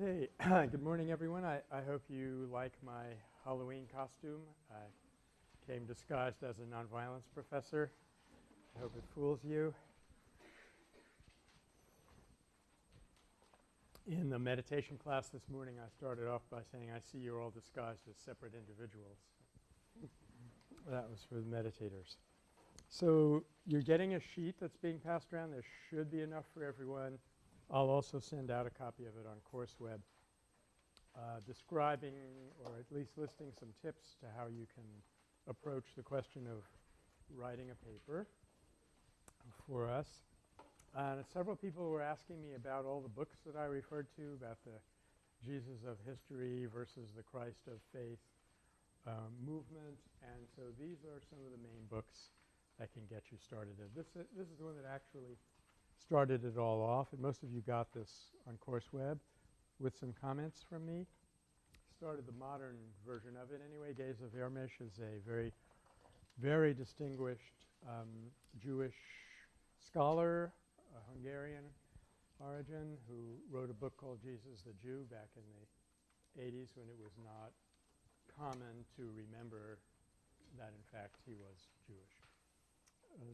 Okay, good morning everyone. I, I hope you like my Halloween costume. I came disguised as a nonviolence professor. I hope it fools you. In the meditation class this morning I started off by saying I see you're all disguised as separate individuals. that was for the meditators. So you're getting a sheet that's being passed around. There should be enough for everyone. I'll also send out a copy of it on CourseWeb uh, describing or at least listing some tips to how you can approach the question of writing a paper for us. Uh, several people were asking me about all the books that I referred to about the Jesus of history versus the Christ of faith um, movement and so these are some of the main books that can get you started. This, uh, this is the one that actually started it all off and most of you got this on CourseWeb with some comments from me. Started the modern version of it anyway. Geza Vermes is a very, very distinguished um, Jewish scholar, a Hungarian origin, who wrote a book called Jesus the Jew back in the 80s when it was not common to remember that in fact he was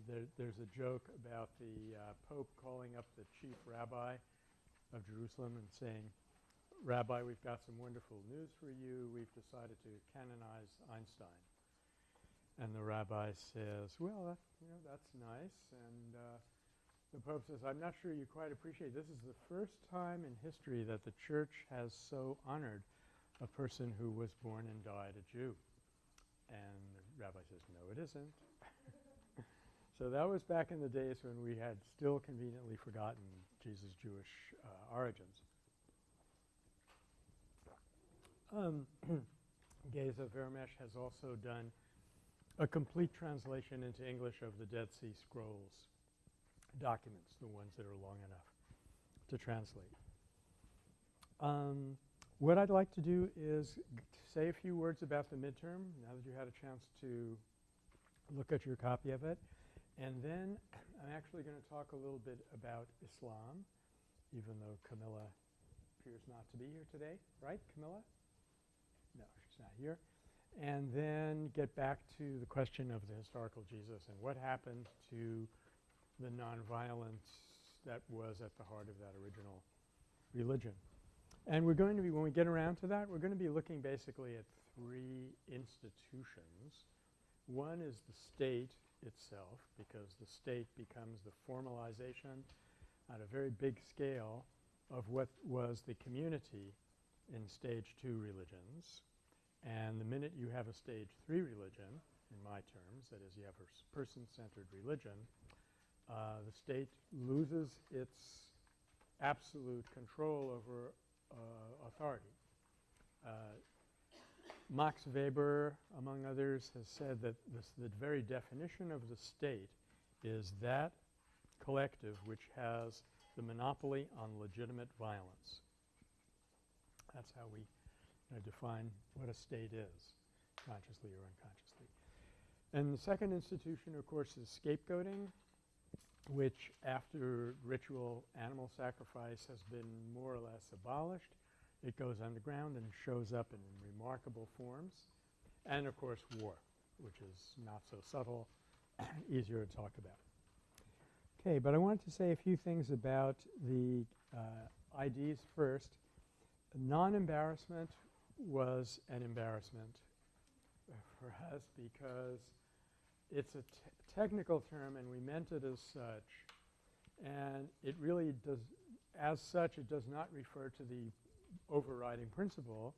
there, there's a joke about the uh, Pope calling up the chief rabbi of Jerusalem and saying, Rabbi, we've got some wonderful news for you. We've decided to canonize Einstein. And the rabbi says, well, that, you know, that's nice. And uh, the Pope says, I'm not sure you quite appreciate this is the first time in history that the church has so honored a person who was born and died a Jew. And the rabbi says, no, it isn't. So that was back in the days when we had still conveniently forgotten Jesus' Jewish uh, origins. Um, Geza Vermes has also done a complete translation into English of the Dead Sea Scrolls documents, the ones that are long enough to translate. Um, what I'd like to do is say a few words about the midterm now that you had a chance to look at your copy of it. And then I'm actually going to talk a little bit about Islam, even though Camilla appears not to be here today. Right, Camilla? No, she's not here. And then get back to the question of the historical Jesus and what happened to the nonviolence that was at the heart of that original religion. And we're going to be, when we get around to that, we're going to be looking basically at three institutions. One is the state itself because the state becomes the formalization at a very big scale of what was the community in stage 2 religions. And the minute you have a stage 3 religion, in my terms, that is you have a person-centered religion, uh, the state loses its absolute control over uh, authority. Uh, Max Weber, among others, has said that this, the very definition of the state is that collective which has the monopoly on legitimate violence. That's how we define what a state is, consciously or unconsciously. And the second institution, of course, is scapegoating, which after ritual animal sacrifice has been more or less abolished. It goes underground and shows up in remarkable forms. And of course war, which is not so subtle, easier to talk about. Okay, but I wanted to say a few things about the uh, IDs first. Non-embarrassment was an embarrassment for us because it's a technical term and we meant it as such. And it really does, as such, it does not refer to the overriding principle,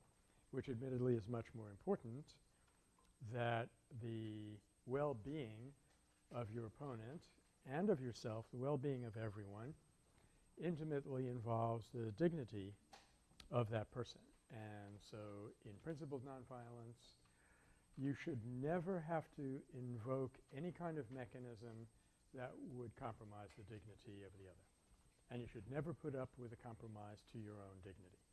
which admittedly is much more important, that the well-being of your opponent and of yourself, the well-being of everyone, intimately involves the dignity of that person. And so in principled nonviolence, you should never have to invoke any kind of mechanism that would compromise the dignity of the other. And you should never put up with a compromise to your own dignity.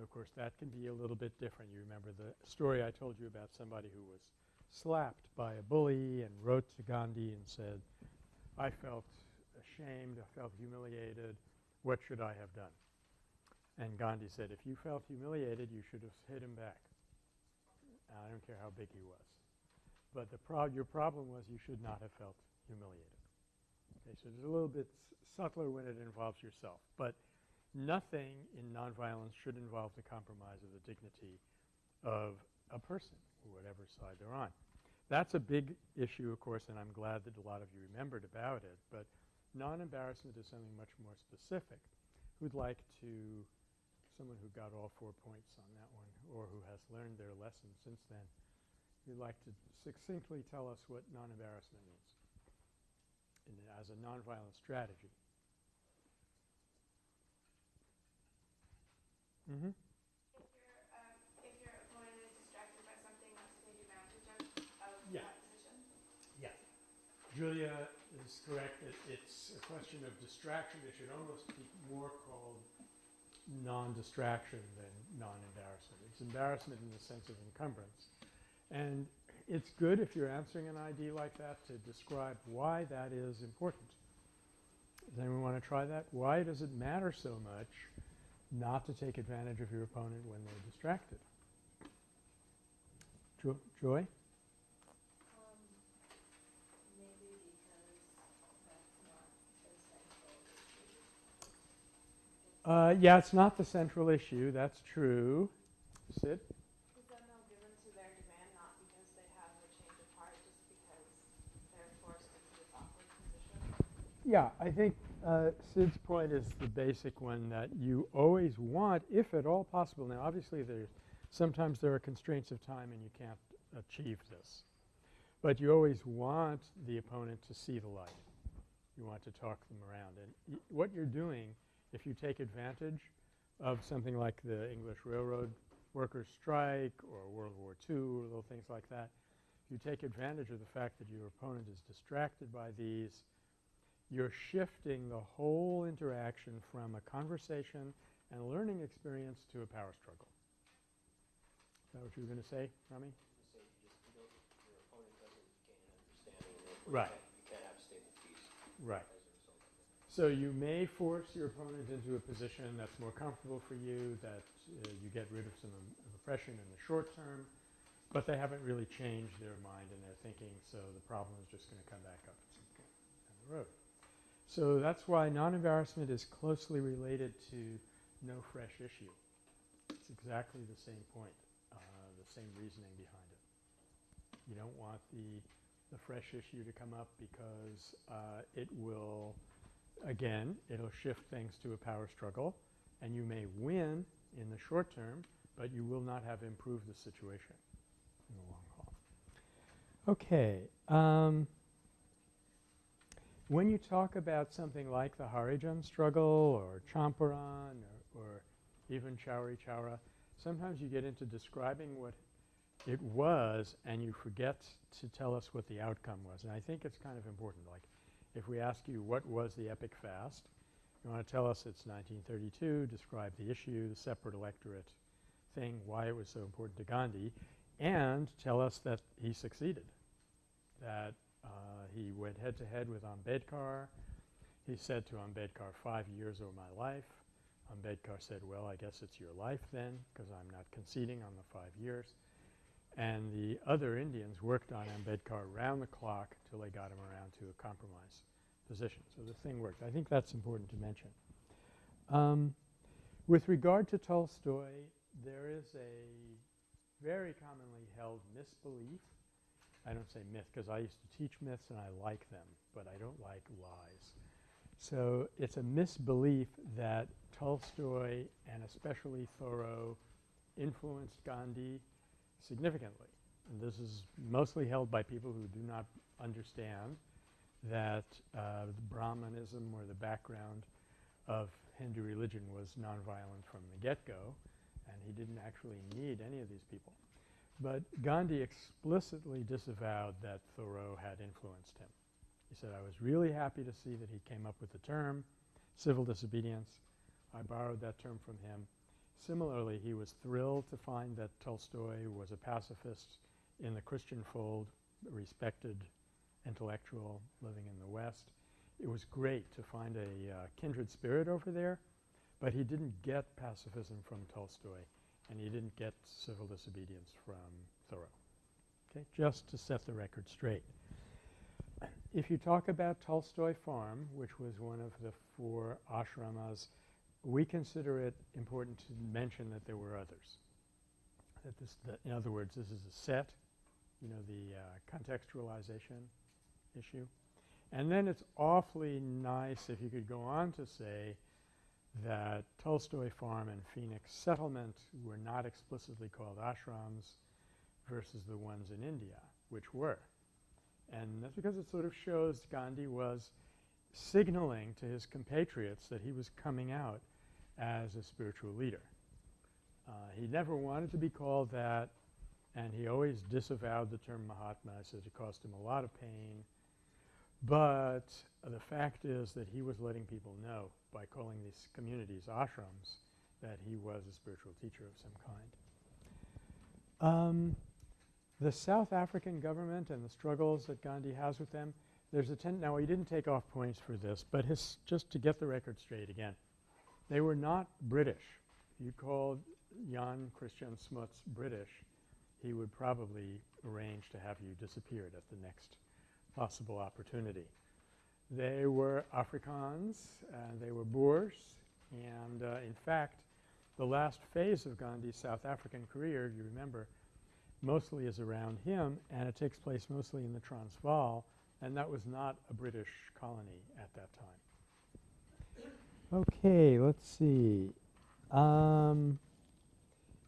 So, of course, that can be a little bit different. You remember the story I told you about somebody who was slapped by a bully and wrote to Gandhi and said, I felt ashamed, I felt humiliated, what should I have done? And Gandhi said, if you felt humiliated, you should have hit him back. I don't care how big he was. But the prob your problem was you should not have felt humiliated. Okay, so it's a little bit subtler when it involves yourself. But nothing in nonviolence should involve the compromise of the dignity of a person, whatever side they're on. That's a big issue, of course, and I'm glad that a lot of you remembered about it. But non-embarrassment is something much more specific. Who'd like to – someone who got all four points on that one or who has learned their lesson since then – who'd like to succinctly tell us what non-embarrassment means as a nonviolent strategy. Mm-hmm. If your, um, if your opponent is distracted by something, not to take advantage of, Mm-hmm. of Yeah. that? Yeah. Julia is correct that it's a question of distraction. It should almost be more called non-distraction than non-embarrassment. It's embarrassment in the sense of encumbrance. And it's good if you're answering an ID like that to describe why that is important. Does anyone want to try that? Why does it matter so much not to take advantage of your opponent when they're distracted? Jo Joy? Um, maybe because that's not the central issue. Uh, yeah, it's not the central issue. That's true. Sid? Is that no given to their demand, not because they have a change of heart, just because they're forced into this awkward position? Yeah, I think uh, Sid's point is the basic one that you always want, if at all possible. Now, obviously, there's sometimes there are constraints of time and you can't achieve this. But you always want the opponent to see the light. You want to talk them around. And what you're doing, if you take advantage of something like the English Railroad workers' strike or World War II or little things like that, you take advantage of the fact that your opponent is distracted by these you're shifting the whole interaction from a conversation and a learning experience to a power struggle. Is that what you were going to say, Rami? say you just, you don't, your opponent doesn't gain an understanding Right. you can't, you can't have stable peace Right. as a result of it. So you may force your opponent into a position that's more comfortable for you, that uh, you get rid of some um, oppression in the short term, but they haven't really changed their mind and their thinking, so the problem is just going to come back up at some point down the road. So that's why non-embarrassment is closely related to no fresh issue. It's exactly the same point, uh, the same reasoning behind it. You don't want the, the fresh issue to come up because uh, it will, again, it'll shift things to a power struggle and you may win in the short term, but you will not have improved the situation in the long haul. Okay. Um, when you talk about something like the Harijan struggle or Champaran or, or even Chauri Chaura, sometimes you get into describing what it was and you forget to tell us what the outcome was. And I think it's kind of important. Like if we ask you what was the epic fast, you want to tell us it's 1932, describe the issue, the separate electorate thing, why it was so important to Gandhi, and tell us that he succeeded, that uh, he went head to head with Ambedkar. He said to Ambedkar, five years or my life. Ambedkar said, well, I guess it's your life then because I'm not conceding on the five years. And the other Indians worked on Ambedkar round the clock till they got him around to a compromise position. So the thing worked. I think that's important to mention. Um, with regard to Tolstoy, there is a very commonly held misbelief I don't say myth because I used to teach myths and I like them, but I don't like lies. So it's a misbelief that Tolstoy and especially Thoreau influenced Gandhi significantly. And this is mostly held by people who do not understand that uh, Brahmanism or the background of Hindu religion was nonviolent from the get-go and he didn't actually need any of these people. But Gandhi explicitly disavowed that Thoreau had influenced him. He said, I was really happy to see that he came up with the term civil disobedience. I borrowed that term from him. Similarly, he was thrilled to find that Tolstoy was a pacifist in the Christian fold, respected intellectual living in the West. It was great to find a uh, kindred spirit over there, But he didn't get pacifism from Tolstoy and he didn't get civil disobedience from Thoreau. Okay? Just to set the record straight. If you talk about Tolstoy Farm, which was one of the four ashramas, we consider it important to mention that there were others. That this, that in other words, this is a set, you know, the uh, contextualization issue. And then it's awfully nice if you could go on to say that Tolstoy Farm and Phoenix Settlement were not explicitly called ashrams versus the ones in India, which were. And that's because it sort of shows Gandhi was signaling to his compatriots that he was coming out as a spiritual leader. Uh, he never wanted to be called that and he always disavowed the term Mahatma, said it cost him a lot of pain. But the fact is that he was letting people know by calling these communities ashrams that he was a spiritual teacher of some kind. Um, the South African government and the struggles that Gandhi has with them, there's a ten now he didn't take off points for this, but his just to get the record straight again, they were not British. If you called Jan Christiaan Smuts British, he would probably arrange to have you disappeared at the next possible opportunity. They were Afrikaans and they were Boers and uh, in fact the last phase of Gandhi's South African career, if you remember, mostly is around him and it takes place mostly in the Transvaal and that was not a British colony at that time. Okay, let's see. Um,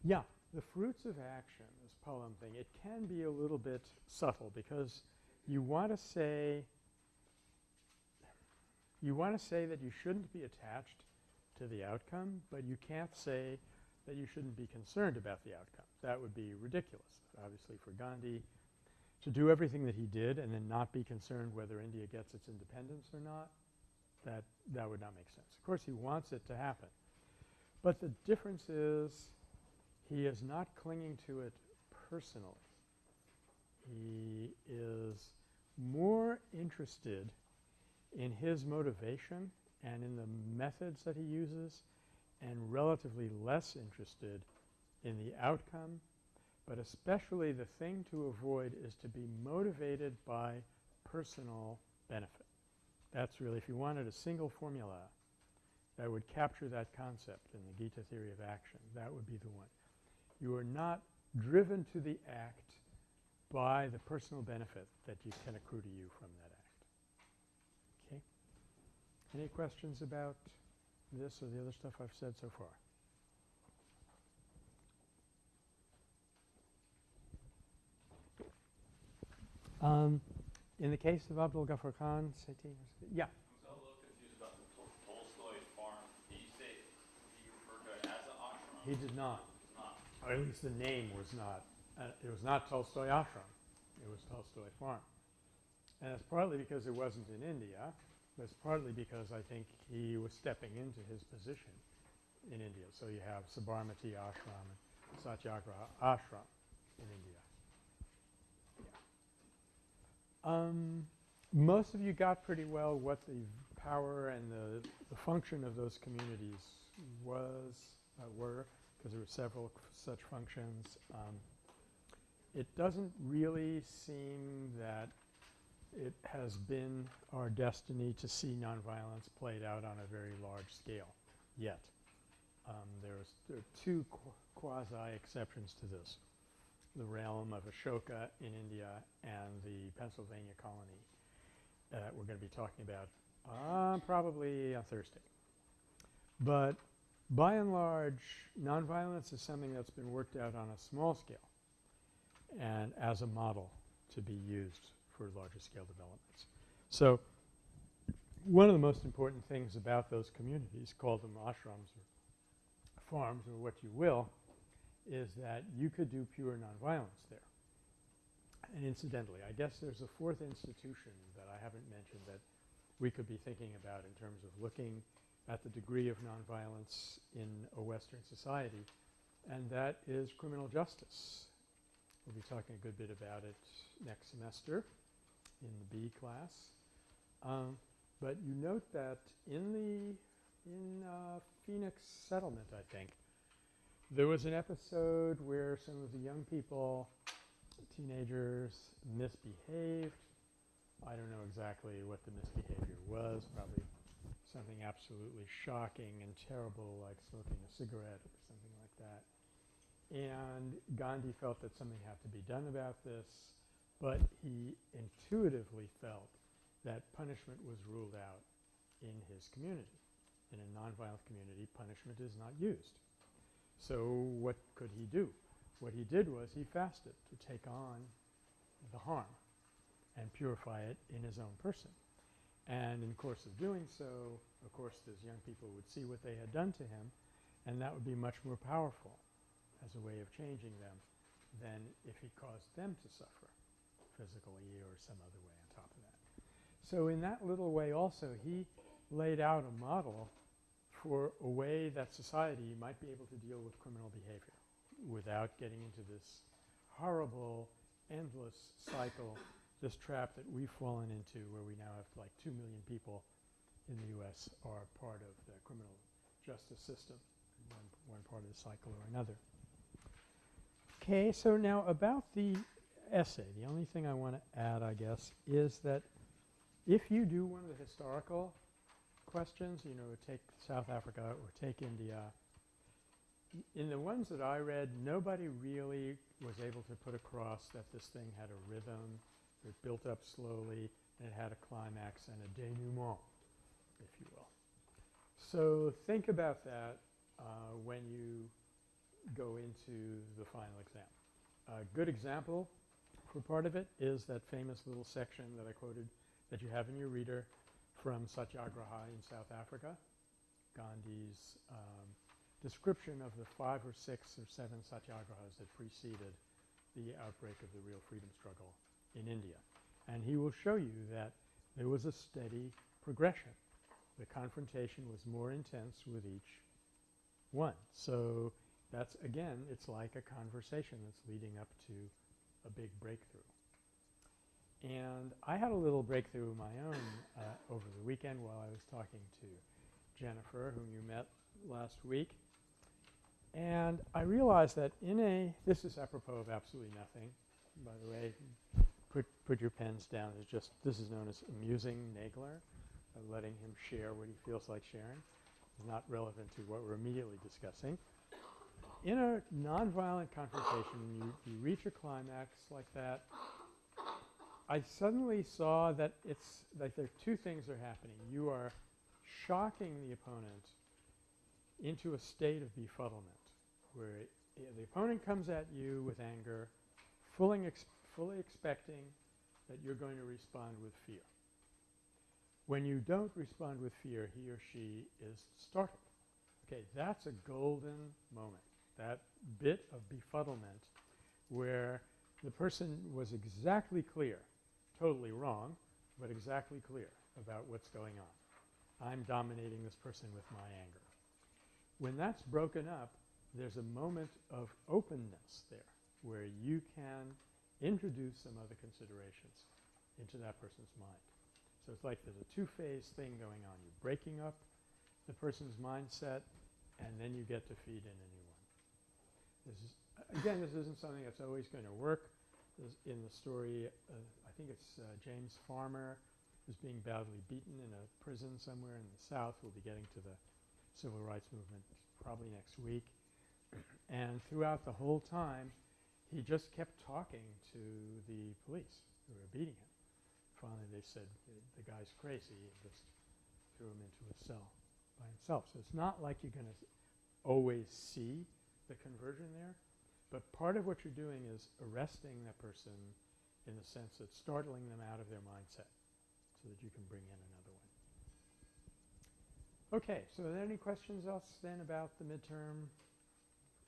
yeah, the fruits of action, this poem thing, it can be a little bit subtle because you want to say you want to say that you shouldn't be attached to the outcome, but you can't say that you shouldn't be concerned about the outcome. That would be ridiculous, obviously, for Gandhi to do everything that he did and then not be concerned whether India gets its independence or not. That, that would not make sense. Of course, he wants it to happen. But the difference is he is not clinging to it personally. He is more interested in his motivation and in the methods that he uses and relatively less interested in the outcome, but especially the thing to avoid is to be motivated by personal benefit. That's really, if you wanted a single formula that would capture that concept in the Gita theory of action, that would be the one. You are not driven to the act by the personal benefit that you can accrue to you from that act. Okay? Any questions about this or the other stuff I've said so far? Um, in the case of Abdul Ghaffar Khan, Seti, yeah. I'm a little confused about the Tol- Tolstoy farm. Did you say he referred to it as an ashram? He did not. Not. or at least the name was not, uh, it was not Tolstoy Ashram. It was Tolstoy Farm. And it's partly because it wasn't in India, but it's partly because I think he was stepping into his position in India. So you have Sabarmati Ashram and Satyagraha Ashram in India. Yeah. Um, most of you got pretty well what the power and the, the function of those communities was, uh, were because there were several such functions. Um, it doesn't really seem that it has been our destiny to see nonviolence played out on a very large scale yet. Um, there's, there are two qu quasi-exceptions to this. The realm of Ashoka in India and the Pennsylvania colony that we're going to be talking about uh, probably on Thursday. But by and large, nonviolence is something that's been worked out on a small scale and as a model to be used for larger scale developments. So one of the most important things about those communities, call them ashrams or farms or what you will, is that you could do pure nonviolence there. And incidentally, I guess there's a fourth institution that I haven't mentioned that we could be thinking about in terms of looking at the degree of nonviolence in a Western society, and that is criminal justice. We'll be talking a good bit about it next semester in the B class. Um, but you note that in the in uh, Phoenix Settlement, I think. There was an episode where some of the young people, teenagers, misbehaved. I don't know exactly what the misbehavior was, probably something absolutely shocking and terrible like smoking a cigarette or something like that. And Gandhi felt that something had to be done about this, but he intuitively felt that punishment was ruled out in his community. In a nonviolent community, punishment is not used. So what could he do? What he did was he fasted to take on the harm and purify it in his own person. And in the course of doing so, of course, those young people would see what they had done to him, and that would be much more powerful as a way of changing them than if he caused them to suffer physically or some other way on top of that. So in that little way also, he laid out a model for a way that society might be able to deal with criminal behavior without getting into this horrible, endless cycle, this trap that we've fallen into where we now have like 2 million people in the U.S. are part of the criminal justice system, one, one part of the cycle or another. Okay, so now about the essay, the only thing I want to add, I guess, is that if you do one of the historical questions, you know, take South Africa or take India, in the ones that I read, nobody really was able to put across that this thing had a rhythm, it built up slowly, and it had a climax and a denouement, if you will. So think about that uh, when you go into the final exam. A good example for part of it is that famous little section that I quoted that you have in your reader from Satyagraha in South Africa, Gandhi's um, description of the five or six or seven satyagrahas that preceded the outbreak of the real freedom struggle in India. And he will show you that there was a steady progression. The confrontation was more intense with each one. So that's again, it's like a conversation that's leading up to a big breakthrough. And I had a little breakthrough of my own uh, over the weekend while I was talking to Jennifer, whom you met last week. And I realized that in a – this is apropos of absolutely nothing, by the way. Put, put your pens down. It's just – this is known as amusing Nagler, uh, letting him share what he feels like sharing. It's not relevant to what we're immediately discussing. In a nonviolent confrontation, you, you reach a climax like that, I suddenly saw that it's like there are two things are happening. You are shocking the opponent into a state of befuddlement where the opponent comes at you with anger, fully, fully expecting that you're going to respond with fear. When you don't respond with fear, he or she is startled. Okay, that's a golden moment, that bit of befuddlement where the person was exactly clear totally wrong, but exactly clear about what's going on. I'm dominating this person with my anger. When that's broken up, there's a moment of openness there where you can introduce some other considerations into that person's mind. So it's like there's a two-phase thing going on. You're breaking up the person's mindset, and then you get to feed in a new. This is, again, this isn't something that's always going to work. In the story, uh, I think it's uh, James Farmer who's being badly beaten in a prison somewhere in the South. We'll be getting to the civil rights movement probably next week. and throughout the whole time, he just kept talking to the police who were beating him. Finally, they said, the guy's crazy, and just threw him into a cell by himself. So it's not like you're going to always see the conversion there, but part of what you're doing is arresting that person in the sense that startling them out of their mindset so that you can bring in another one. Okay, so are there any questions else then about the midterm?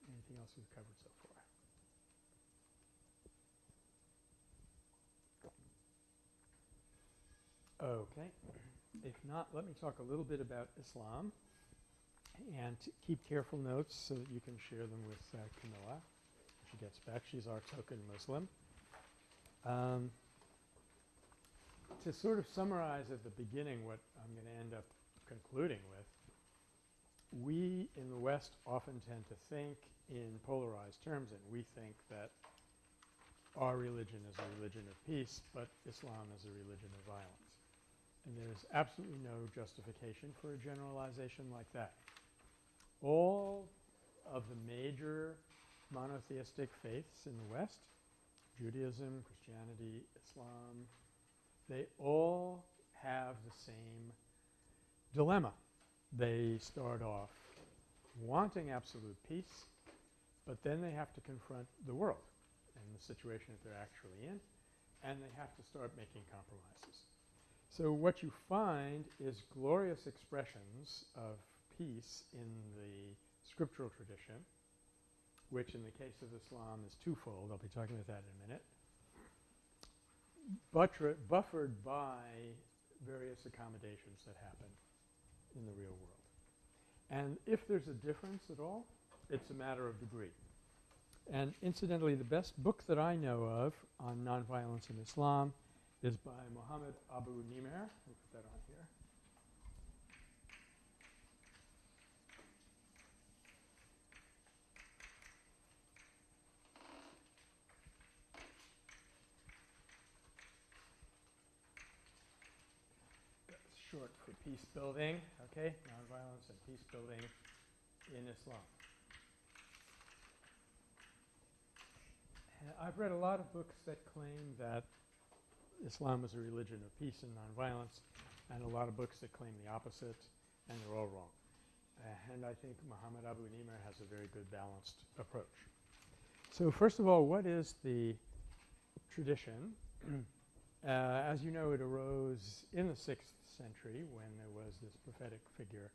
Anything else we've covered so far? Okay. If not, let me talk a little bit about Islam and keep careful notes so that you can share them with uh, Camilla. She gets back. She's our token Muslim. Um, to sort of summarize at the beginning what I'm going to end up concluding with we in the West often tend to think in polarized terms and we think that our religion is a religion of peace, but Islam is a religion of violence. And there's absolutely no justification for a generalization like that. All of the major monotheistic faiths in the West, Judaism, Christianity, Islam, they all have the same dilemma. They start off wanting absolute peace, but then they have to confront the world and the situation that they're actually in, and they have to start making compromises. So what you find is glorious expressions of peace in the scriptural tradition, which in the case of Islam is twofold. I'll be talking about that in a minute. Buffered by various accommodations that happen in the real world. And if there's a difference at all, it's a matter of degree. And incidentally, the best book that I know of on nonviolence in Islam is by Muhammad Abu Nimer. Put that on here. That's short for peace building, okay? Nonviolence and peace building in Islam. I've read a lot of books that claim that Islam is a religion of peace and nonviolence, and a lot of books that claim the opposite, and they're all wrong. Uh, and I think Muhammad Abu Nimer has a very good balanced approach. So first of all, what is the tradition? uh, as you know, it arose in the 6th century when there was this prophetic figure,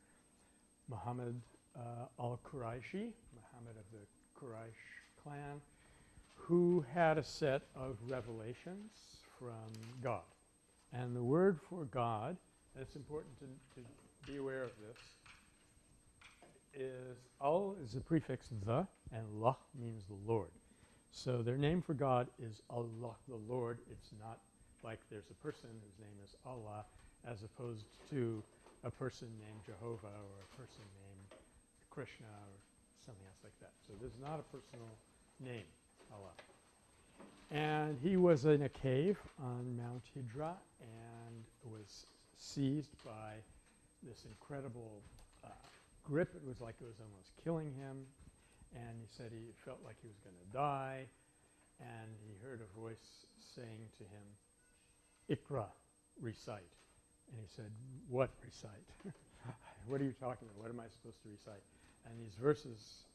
Muhammad uh, al-Quraishi, Muhammad of the Quraysh clan, who had a set of revelations from God. And the word for God, and it's important to, to be aware of this, is al is the prefix the and lah means the Lord. So their name for God is Allah, the Lord. It's not like there's a person whose name is Allah as opposed to a person named Jehovah or a person named Krishna or something else like that. So there's not a personal name, Allah. And he was in a cave on Mount Hira and was seized by this incredible uh, grip. It was like it was almost killing him. And he said he felt like he was going to die. And he heard a voice saying to him, Ikra, recite. And he said, what recite? what are you talking about? What am I supposed to recite? And these verses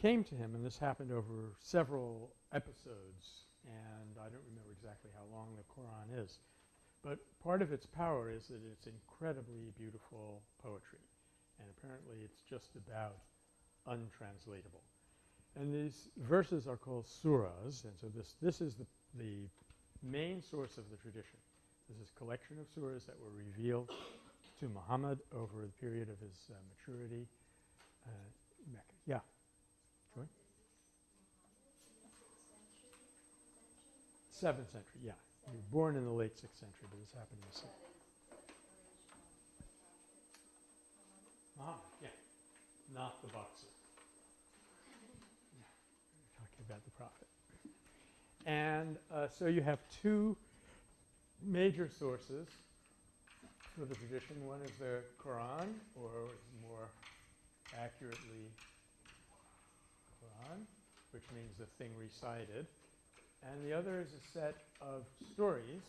came to him, and this happened over several episodes, and I don't remember exactly how long the Quran is. But part of its power is that it's incredibly beautiful poetry, and apparently it's just about untranslatable. And these verses are called surahs, and so this, this is the, the main source of the tradition. This is a collection of surahs that were revealed to Muhammad over the period of his uh, maturity. Uh, Mecca. Yeah. Seventh century, yeah. You were born in the late sixth century, but this happened in the sixth. Ah, yeah. Not the boxer. Yeah. We're talking about the prophet. And uh, so you have two major sources for the tradition. One is the Quran, or more accurately, Quran, which means the thing recited. And the other is a set of stories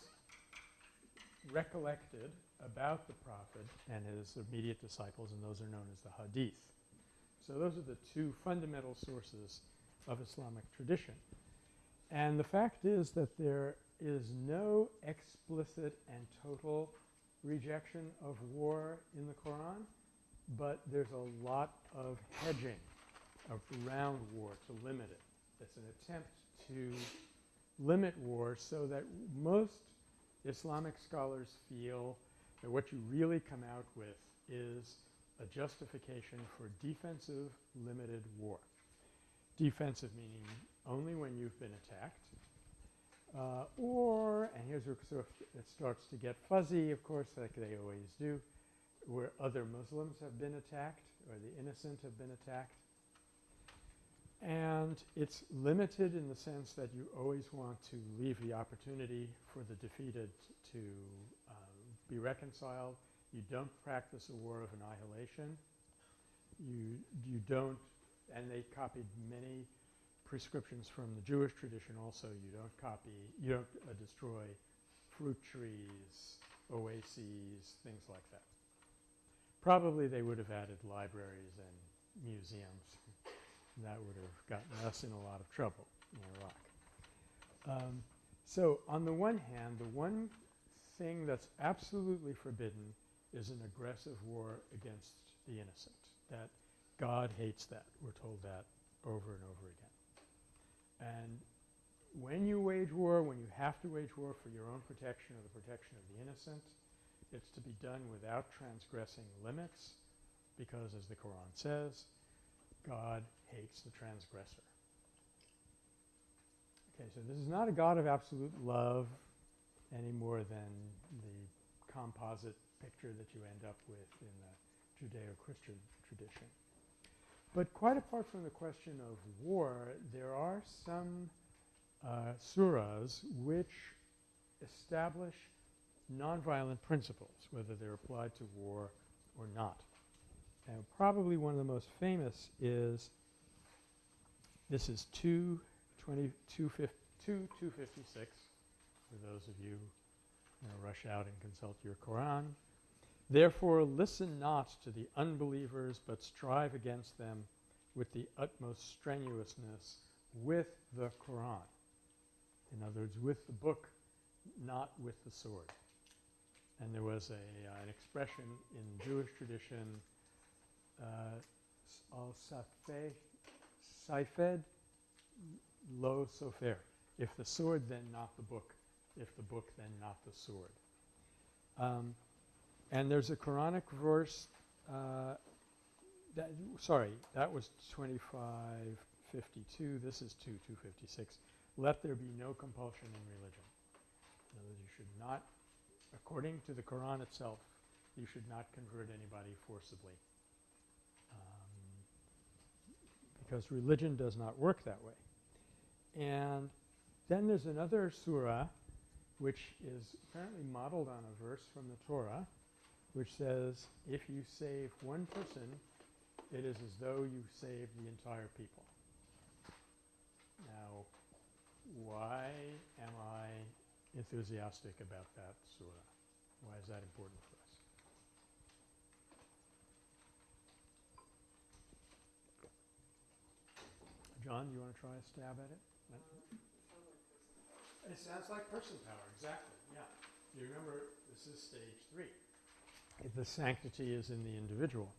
recollected about the prophet and his immediate disciples, and those are known as the hadith. So those are the two fundamental sources of Islamic tradition. And the fact is that there is no explicit and total rejection of war in the Quran, but there's a lot of hedging around war to limit it. It's an attempt to limit war so that most Islamic scholars feel that what you really come out with is a justification for defensive limited war. Defensive meaning only when you've been attacked, uh, or, and here's where sort of it starts to get fuzzy, of course, like they always do, where other Muslims have been attacked or the innocent have been attacked. And it's limited in the sense that you always want to leave the opportunity for the defeated to uh, be reconciled. You don't practice a war of annihilation. You, you don't – and they copied many prescriptions from the Jewish tradition also. You don't copy – you don't uh, destroy fruit trees, oases, things like that. Probably they would have added libraries and museums. That would have gotten us in a lot of trouble in Iraq. Um, so on the one hand, the one thing that's absolutely forbidden is an aggressive war against the innocent. That God hates that. We're told that over and over again. And when you wage war, when you have to wage war for your own protection or the protection of the innocent, it's to be done without transgressing limits because, as the Quran says, God hates the transgressor. Okay, so this is not a God of absolute love any more than the composite picture that you end up with in the Judeo-Christian tradition. But quite apart from the question of war, there are some uh, surahs which establish nonviolent principles, whether they're applied to war or not. And probably one of the most famous is this is 2, 20, 256 for those of you who you know, rush out and consult your Quran. Therefore, listen not to the unbelievers, but strive against them with the utmost strenuousness with the Quran. In other words, with the book, not with the sword. And there was a, uh, an expression in Jewish tradition, uh, al-safeh, saifed, lo sofer. If the sword, then not the book. If the book, then not the sword. Um, and there's a Quranic verse uh, that, sorry, that was 2552. This is 2, 256. Let there be no compulsion in religion. In other words, you should not, according to the Quran itself, you should not convert anybody forcibly. Um, because religion does not work that way. And then there's another surah which is apparently modeled on a verse from the Torah which says if you save one person, it is as though you saved the entire people. Now, why am I enthusiastic about that surah? Why is that important for us? John, you want to try a stab at it? It sounds like person power, exactly, yeah. You remember, this is stage three. The sanctity is in the individual.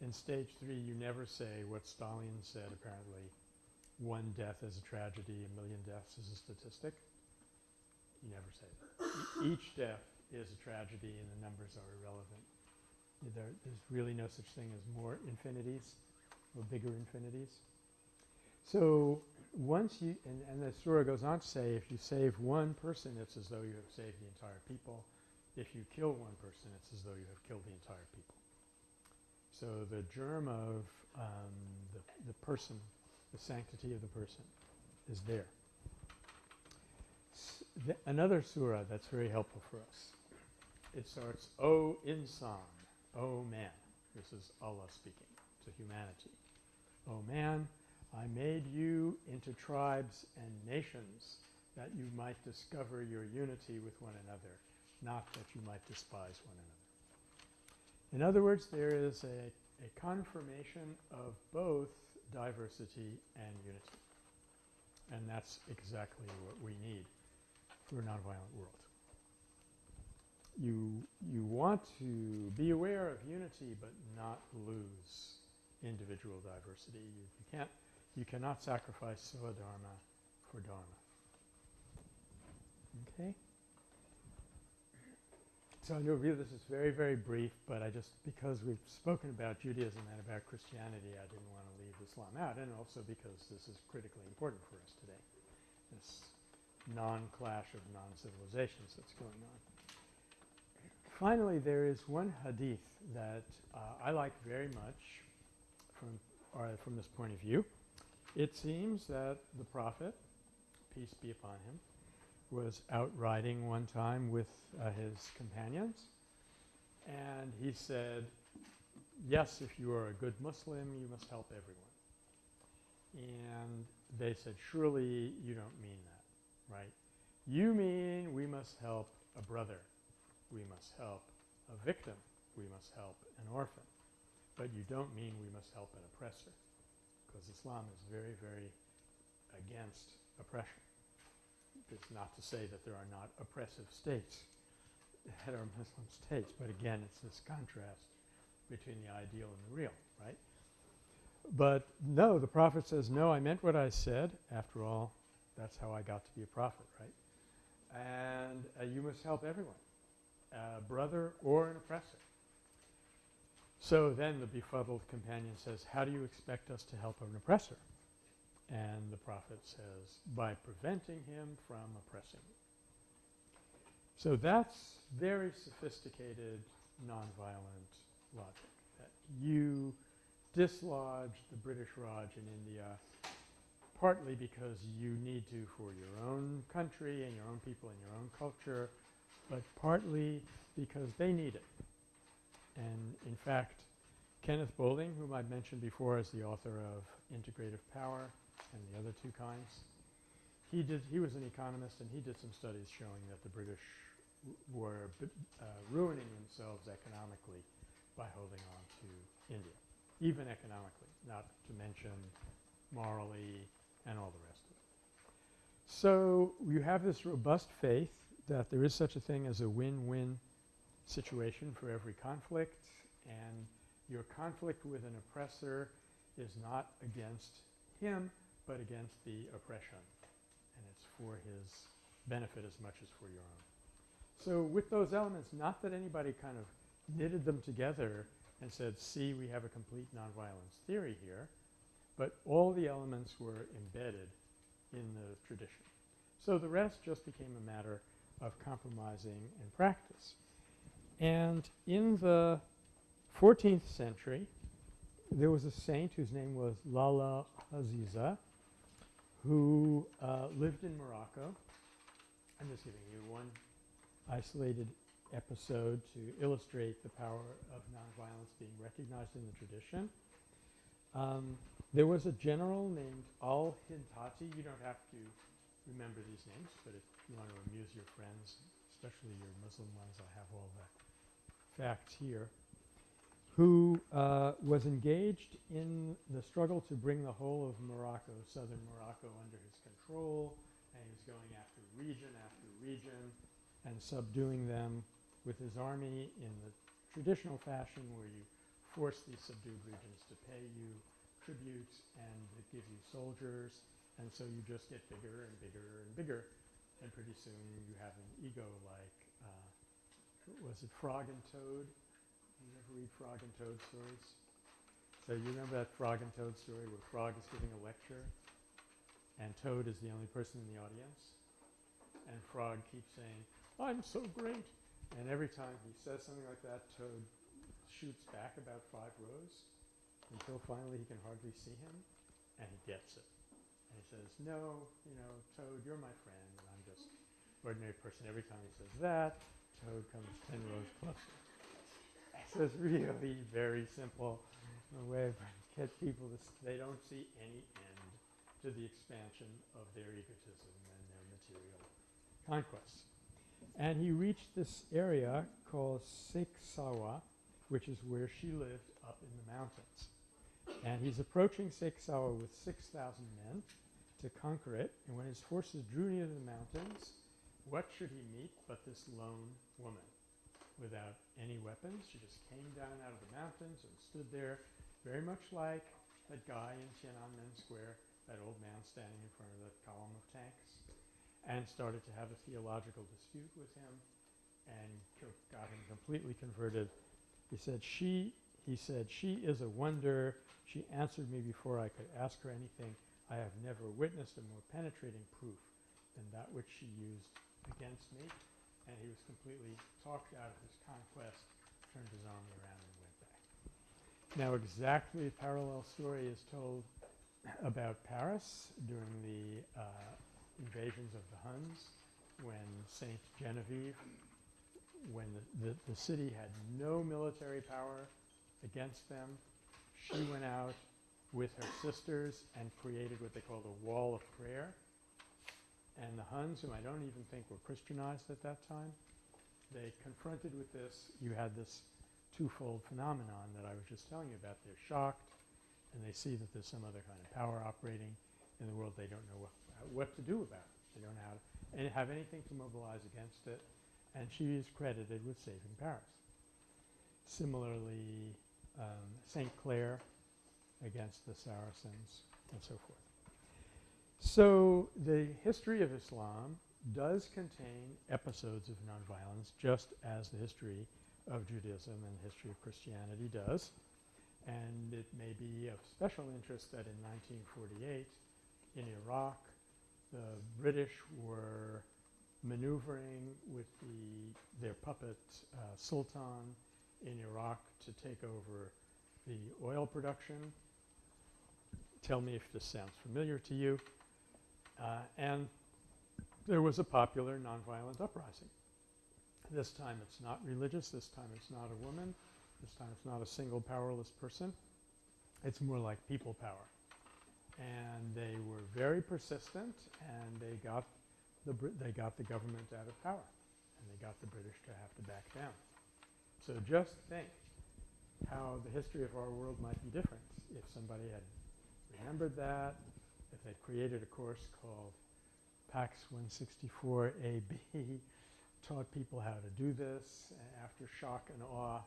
In stage three, you never say what Stalin said, apparently, one death is a tragedy, a million deaths is a statistic. You never say that. Each death is a tragedy and the numbers are irrelevant. There, there's really no such thing as more infinities or bigger infinities. So once you, and, and the surah goes on to say, if you save one person, it's as though you have saved the entire people. If you kill one person, it's as though you have killed the entire people. So the germ of um, the, the person, the sanctity of the person is there. S th another surah that's very helpful for us. It starts, O insan, O man. This is Allah speaking to humanity. O man, I made you into tribes and nations that you might discover your unity with one another, not that you might despise one another. In other words, there is a, a confirmation of both diversity and unity. And that's exactly what we need for a nonviolent world. You, you want to be aware of unity but not lose individual diversity. You, you can't you cannot sacrifice Swadharma for Dharma. Okay? So I know really this is very, very brief, but I just, because we've spoken about Judaism and about Christianity, I didn't want to leave Islam out, and also because this is critically important for us today, this non-clash of non-civilizations that's going on. finally, there is one hadith that uh, I like very much from, or from this point of view. It seems that the Prophet, peace be upon him, was out riding one time with uh, his companions, and he said, yes, if you are a good Muslim, you must help everyone. And they said, surely you don't mean that, right? You mean we must help a brother. We must help a victim. We must help an orphan. But you don't mean we must help an oppressor because Islam is very, very against oppression. It's not to say that there are not oppressive states that are Muslim states, but again, it's this contrast between the ideal and the real, right? But no, the prophet says, no, I meant what I said. After all, that's how I got to be a prophet, right? And uh, you must help everyone, a brother or an oppressor. So then the befuddled companion says, how do you expect us to help an oppressor? And the prophet says, by preventing him from oppressing. So that's very sophisticated nonviolent logic, that you dislodge the British Raj in India partly because you need to for your own country and your own people and your own culture, but partly because they need it. And in fact, Kenneth Boulding, whom I've mentioned before as the author of Integrative Power and the other two kinds, he did he was an economist and he did some studies showing that the British were uh, ruining themselves economically by holding on to India, even economically, not to mention morally and all the rest of it. So you have this robust faith that there is such a thing as a win-win situation for every conflict and your conflict with an oppressor is not against him but against the oppression and it's for his benefit as much as for your own. So with those elements, not that anybody kind of knitted them together and said, see, we have a complete nonviolence theory here, but all the elements were embedded in the tradition. So the rest just became a matter of compromising and practice. And in the 14th century, there was a saint whose name was Lala Aziza who uh, lived in Morocco. I'm just giving you one isolated episode to illustrate the power of nonviolence being recognized in the tradition. Um, there was a general named Al-Hintati. You don't have to remember these names, but if you want to amuse your friends, especially your Muslim ones, I have all the facts here, who uh, was engaged in the struggle to bring the whole of Morocco, southern Morocco, under his control, and he was going after region after region and subduing them with his army in the traditional fashion where you force these subdued regions to pay you tributes and it gives you soldiers. And so you just get bigger and bigger and bigger. And pretty soon you have an ego like uh, was it Frog and Toad? You ever read Frog and Toad stories? So you remember that Frog and Toad story where Frog is giving a lecture and Toad is the only person in the audience and Frog keeps saying, I'm so great. And every time he says something like that, Toad shoots back about five rows until finally he can hardly see him and he gets it. And he says, no, you know, Toad, you're my friend and I'm just ordinary person. Every time he says that, Toad comes 10 rows closer. It's really very simple way to get people to, they don't see any end to the expansion of their egotism and their material conquests. And he reached this area called Seksawa, which is where she lived up in the mountains. And he's approaching Seksawa with 6,000 men to conquer it. And when his forces drew near the mountains, what should he meet but this lone woman without any weapons? She just came down out of the mountains and stood there very much like that guy in Tiananmen Square, that old man standing in front of that column of tanks and started to have a theological dispute with him and got him completely converted. He said, she, he said, she is a wonder. She answered me before I could ask her anything. I have never witnessed a more penetrating proof than that which she used against me. And he was completely talked out of his conquest, turned his army around and went back. Now exactly a parallel story is told about Paris during the uh, invasions of the Huns when Saint Genevieve, when the, the, the city had no military power against them, she went out with her sisters and created what they called the wall of prayer. And the Huns, whom I don't even think were Christianized at that time, they confronted with this. You had this twofold phenomenon that I was just telling you about. They're shocked and they see that there's some other kind of power operating in the world they don't know what, what to do about it. They don't have anything to mobilize against it. And she is credited with saving Paris. Similarly, um, St. Clare against the Saracens and so forth. So the history of Islam does contain episodes of nonviolence just as the history of Judaism and the history of Christianity does. And it may be of special interest that in 1948 in Iraq the British were maneuvering with the, their puppet uh, Sultan in Iraq to take over the oil production. Tell me if this sounds familiar to you. Uh, and there was a popular nonviolent uprising. This time it's not religious. This time it's not a woman. This time it's not a single powerless person. It's more like people power and they were very persistent and they got the Brit they got the government out of power and they got the British to have to back down. So just think how the history of our world might be different if somebody had remembered that, if they'd created a course called PAX 164 AB, taught people how to do this, and after shock and awe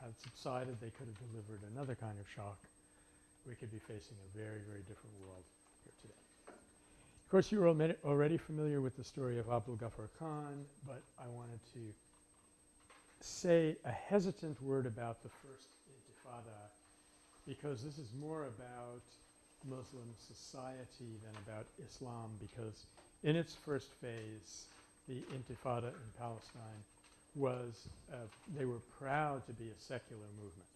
had subsided, they could have delivered another kind of shock we could be facing a very, very different world here today. Of course, you're already familiar with the story of Abdul Ghaffar Khan, but I wanted to say a hesitant word about the first intifada because this is more about Muslim society than about Islam because in its first phase, the intifada in Palestine was, uh, they were proud to be a secular movement.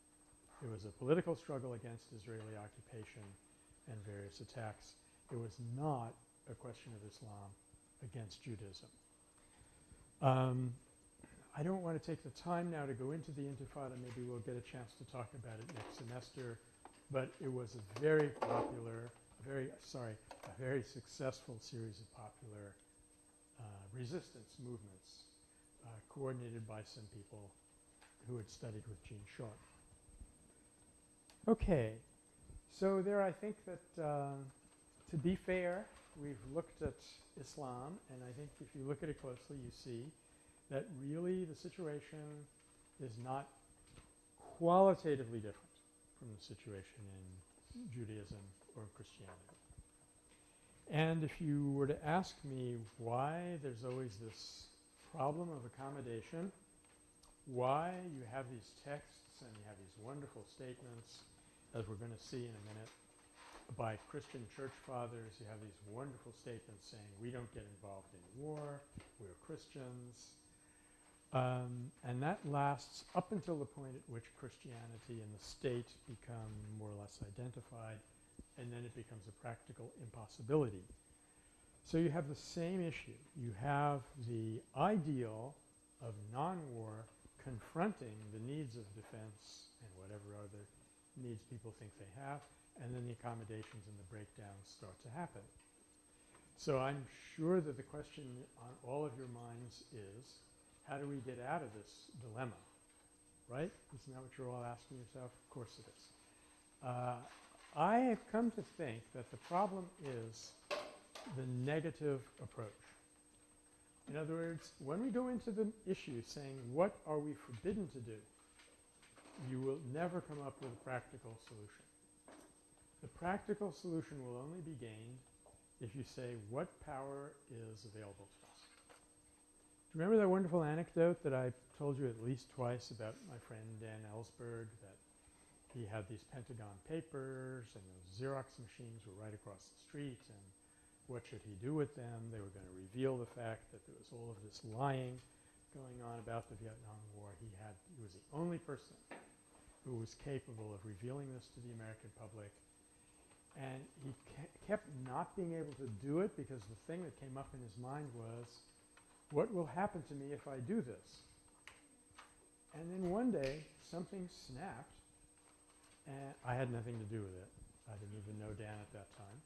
It was a political struggle against Israeli occupation and various attacks. It was not a question of Islam against Judaism. Um, I don't want to take the time now to go into the Intifada. Maybe we'll get a chance to talk about it next semester. But it was a very popular, very sorry, a very successful series of popular uh, resistance movements uh, coordinated by some people who had studied with Gene Sharp. Okay. So there I think that uh, to be fair, we've looked at Islam and I think if you look at it closely you see that really the situation is not qualitatively different from the situation in Judaism or Christianity. And if you were to ask me why there's always this problem of accommodation, why you have these texts and you have these wonderful statements as we're going to see in a minute, by Christian church fathers. You have these wonderful statements saying we don't get involved in war, we're Christians. Um, and that lasts up until the point at which Christianity and the state become more or less identified, and then it becomes a practical impossibility. So you have the same issue. You have the ideal of non-war confronting the needs of defense and whatever other needs people think they have, and then the accommodations and the breakdowns start to happen. So I'm sure that the question on all of your minds is, how do we get out of this dilemma? Right? Isn't that what you're all asking yourself? Of course it is. Uh, I have come to think that the problem is the negative approach. In other words, when we go into the issue saying, what are we forbidden to do? you will never come up with a practical solution. The practical solution will only be gained if you say what power is available to remember that wonderful anecdote that I told you at least twice about my friend Dan Ellsberg that he had these Pentagon papers and those Xerox machines were right across the street and what should he do with them? They were going to reveal the fact that there was all of this lying going on about the Vietnam War, he had he was the only person who was capable of revealing this to the American public. And he ke- kept not being able to do it because the thing that came up in his mind was, what will happen to me if I do this? And then one day, something snapped, and I had nothing to do with it. I didn't even know Dan at that time.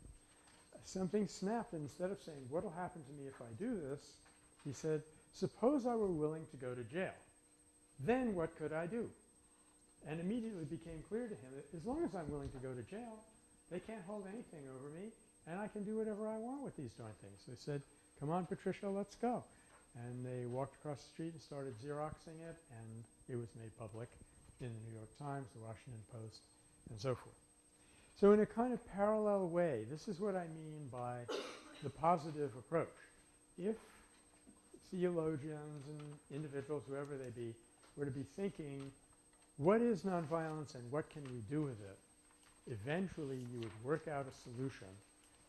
Something snapped, and instead of saying, what will happen to me if I do this, he said, suppose I were willing to go to jail. Then what could I do? And immediately became clear to him that as long as I'm willing to go to jail, they can't hold anything over me, and I can do whatever I want with these darn things. They said, come on, Patricia, let's go. And they walked across the street and started Xeroxing it, and it was made public in the New York Times, the Washington Post, and so forth. So in a kind of parallel way, this is what I mean by the positive approach. If theologians and individuals, whoever they be, were to be thinking, what is nonviolence and what can we do with it? Eventually you would work out a solution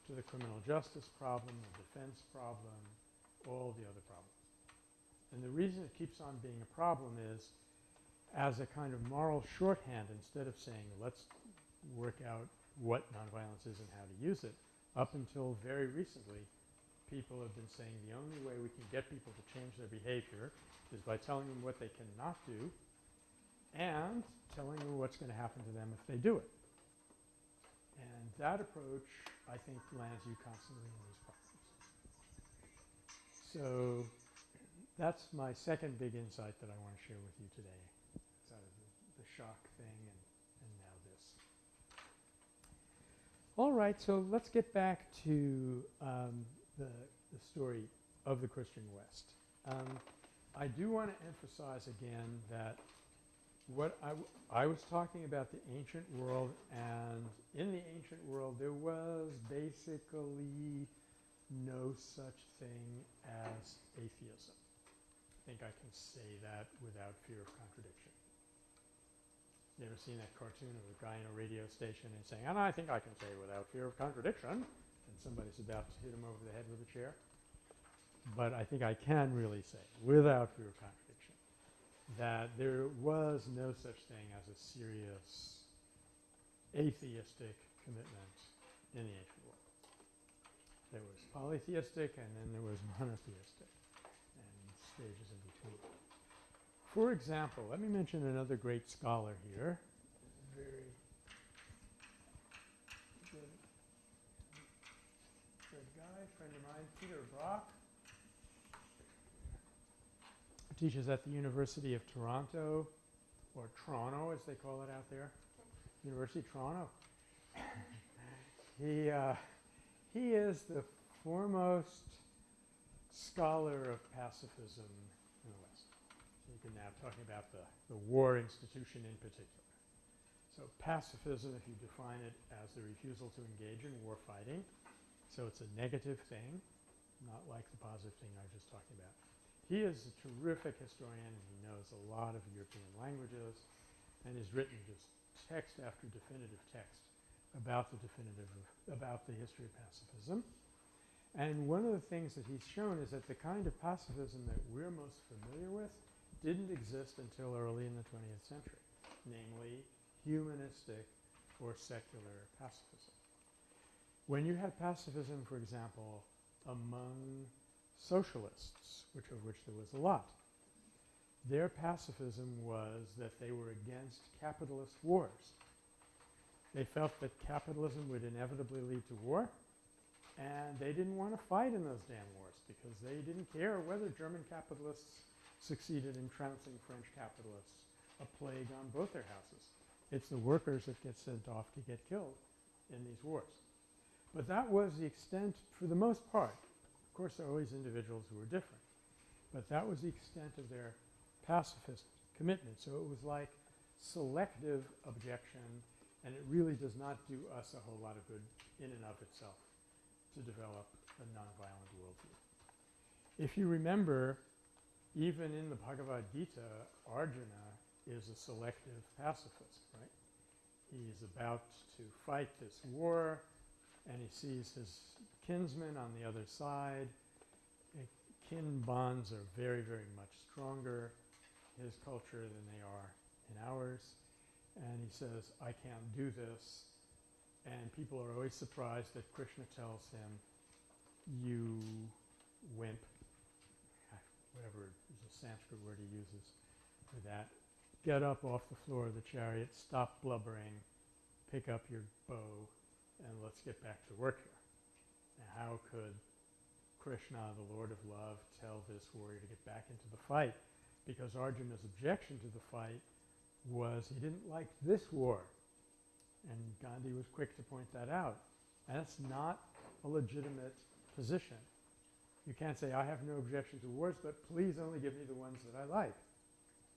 to the criminal justice problem, the defense problem, all the other problems. And the reason it keeps on being a problem is as a kind of moral shorthand, instead of saying let's work out what nonviolence is and how to use it, up until very recently, people have been saying the only way we can get people to change their behavior is by telling them what they cannot do and telling them what's going to happen to them if they do it. And that approach, I think, lands you constantly in these problems. So that's my second big insight that I want to share with you today. Sort of the, the shock thing and, and now this. All right, so let's get back to um, the, the story of the Christian West. Um, I do want to emphasize again that what I was talking about the ancient world, and in the ancient world there was basically no such thing as atheism. I think I can say that without fear of contradiction. You ever seen that cartoon of a guy in a radio station and saying, and I think I can say without fear of contradiction, and somebody's about to hit him over the head with a chair? But I think I can really say, without fear of contradiction, that there was no such thing as a serious atheistic commitment in the ancient world. There was polytheistic and then there was monotheistic and stages. For example, let me mention another great scholar here. Very good, good guy, friend of mine, Peter Brock. Teaches at the University of Toronto, or Toronto as they call it out there. University of Toronto. he, uh, he is the foremost scholar of pacifism in the West. Now talking about the, the war institution in particular. So pacifism, if you define it as the refusal to engage in war fighting, so it's a negative thing, not like the positive thing I was just talking about. He is a terrific historian and he knows a lot of European languages and has written just text after definitive text about the definitive about the history of pacifism. And one of the things that he's shown is that the kind of pacifism that we're most familiar with didn't exist until early in the 20th century, namely humanistic or secular pacifism. When you had pacifism, for example, among socialists, which of which there was a lot, their pacifism was that they were against capitalist wars. They felt that capitalism would inevitably lead to war, and they didn't want to fight in those damn wars because they didn't care whether German capitalists succeeded in trouncing French capitalists, a plague on both their houses. It's the workers that get sent off to get killed in these wars. But that was the extent, for the most part. Of course, there are always individuals who are different. But that was the extent of their pacifist commitment. So it was like selective objection, and it really does not do us a whole lot of good in and of itself to develop a nonviolent worldview. If you remember, even in the Bhagavad Gita, Arjuna is a selective pacifist, right? He's about to fight this war, and he sees his kinsmen on the other side uh, kin bonds are very, very much stronger in his culture than they are in ours. And he says, I can't do this. And people are always surprised that Krishna tells him, you wimp, whatever is Sanskrit word he uses for that, get up off the floor of the chariot, stop blubbering, pick up your bow, and let's get back to work here. Now, how could Krishna, the Lord of Love, tell this warrior to get back into the fight? Because Arjuna's objection to the fight was he didn't like this war. And Gandhi was quick to point that out. And that's not a legitimate position. You can't say, I have no objection to wars, but please only give me the ones that I like.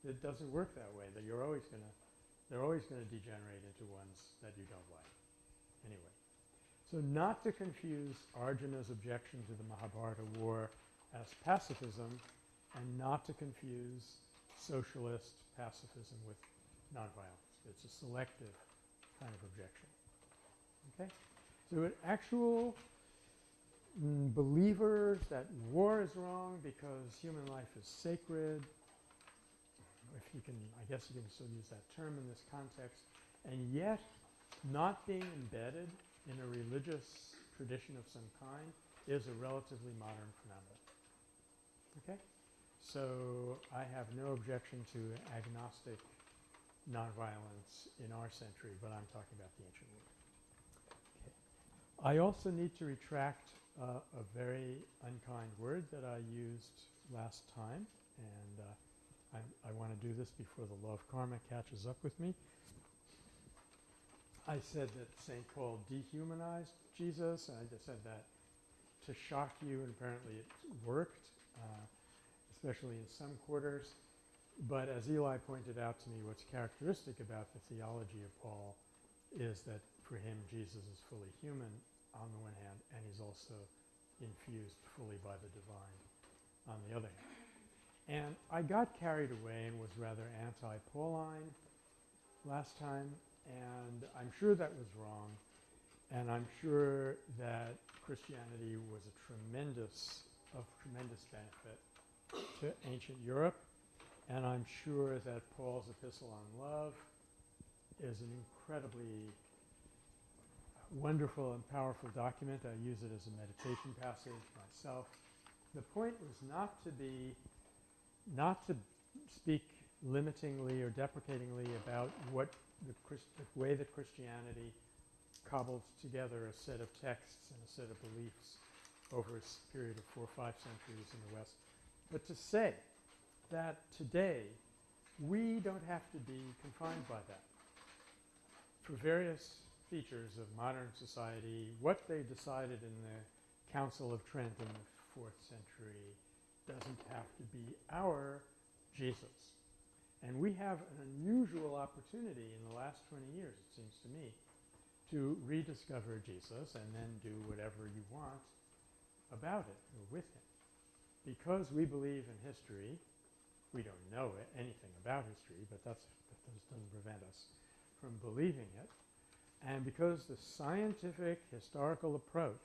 It doesn't work that way. That you're always going to, they're always going to degenerate into ones that you don't like. Anyway, so not to confuse Arjuna's objection to the Mahabharata war as pacifism and not to confuse socialist pacifism with nonviolence. It's a selective kind of objection. Okay? So an actual believers that war is wrong because human life is sacred, if you can, I guess you can still use that term in this context, and yet not being embedded in a religious tradition of some kind is a relatively modern phenomenon. Okay? So I have no objection to agnostic nonviolence in our century, but I'm talking about the ancient world. I also need to retract uh, a very unkind word that I used last time, and uh, I, I want to do this before the law of karma catches up with me. I said that St. Paul dehumanized Jesus, and I just said that to shock you, and apparently it worked, uh, especially in some quarters. But as Eli pointed out to me, what's characteristic about the theology of Paul is that for him Jesus is fully human on the one hand, and he's also infused fully by the divine on the other hand. And I got carried away and was rather anti-Pauline last time, and I'm sure that was wrong. And I'm sure that Christianity was a tremendous, of tremendous benefit to ancient Europe. And I'm sure that Paul's epistle on love is an incredibly wonderful and powerful document. I use it as a meditation passage myself. The point was not to be, not to speak limitingly or deprecatingly about what the, the way that Christianity cobbled together a set of texts and a set of beliefs over a period of four or five centuries in the West, but to say that today we don't have to be confined by that. For various features of modern society, what they decided in the Council of Trent in the fourth century doesn't have to be our Jesus. And we have an unusual opportunity in the last 20 years, it seems to me, to rediscover Jesus and then do whatever you want about it or with him. Because we believe in history, we don't know anything about history, but that's, that doesn't prevent us from believing it. And because the scientific historical approach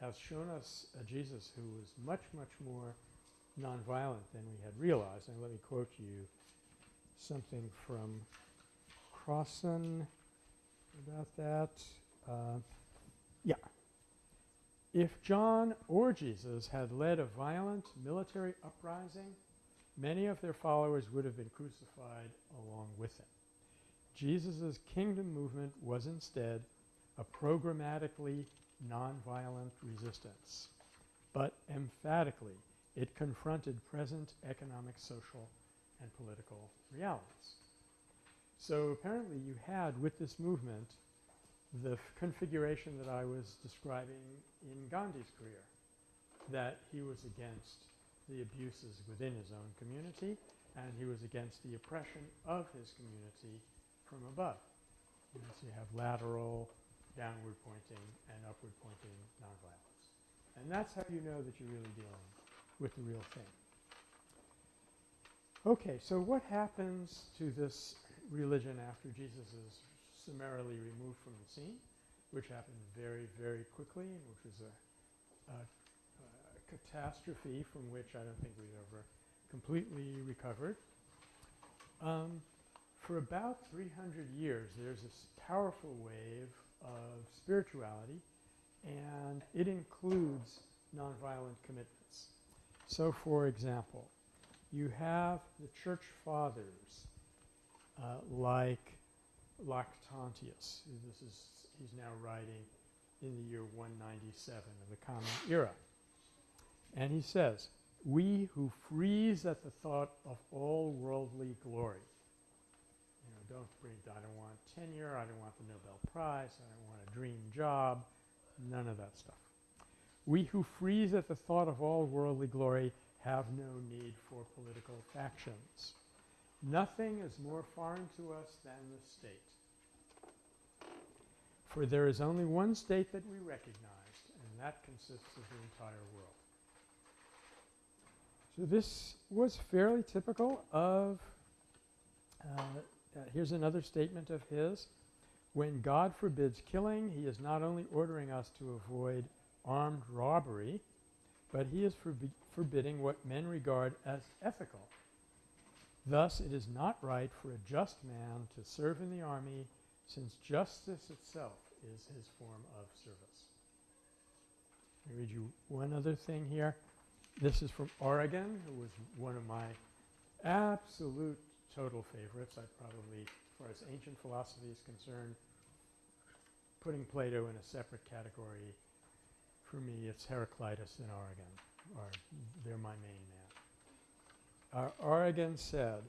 has shown us a Jesus who was much, much more nonviolent than we had realized. And let me quote you something from Crossan about that. Uh, yeah. If John or Jesus had led a violent military uprising, many of their followers would have been crucified along with him. Jesus' kingdom movement was instead a programmatically nonviolent resistance, but emphatically it confronted present economic, social, and political realities. So apparently you had with this movement the configuration that I was describing in Gandhi's career, that he was against the abuses within his own community and he was against the oppression of his community from above. You so you have lateral, downward pointing, and upward pointing nonviolence. And that's how you know that you're really dealing with the real thing. Okay, so what happens to this religion after Jesus is summarily removed from the scene, which happened very, very quickly, which was a, a, a catastrophe from which I don't think we've ever completely recovered. Um, for about 300 years, there's this powerful wave of spirituality, and it includes nonviolent commitments. So, for example, you have the church fathers uh, like Lactantius. This is he's now writing in the year 197 of the Common Era. And he says, We who freeze at the thought of all worldly glory. Don't bring, I don't want tenure, I don't want the Nobel Prize, I don't want a dream job, none of that stuff. We who freeze at the thought of all worldly glory have no need for political factions. Nothing is more foreign to us than the state. For there is only one state that we recognize, and that consists of the entire world. So this was fairly typical of, uh, uh, here's another statement of his. When God forbids killing, he is not only ordering us to avoid armed robbery, but he is forbi forbidding what men regard as ethical. Thus, it is not right for a just man to serve in the army since justice itself is his form of service. Let me read you one other thing here. This is from Origen, who was one of my absolute total favorites. I'd probably, as far as ancient philosophy is concerned, putting Plato in a separate category, for me it's Heraclitus in Origen, or they're my main man. Uh, Origen said,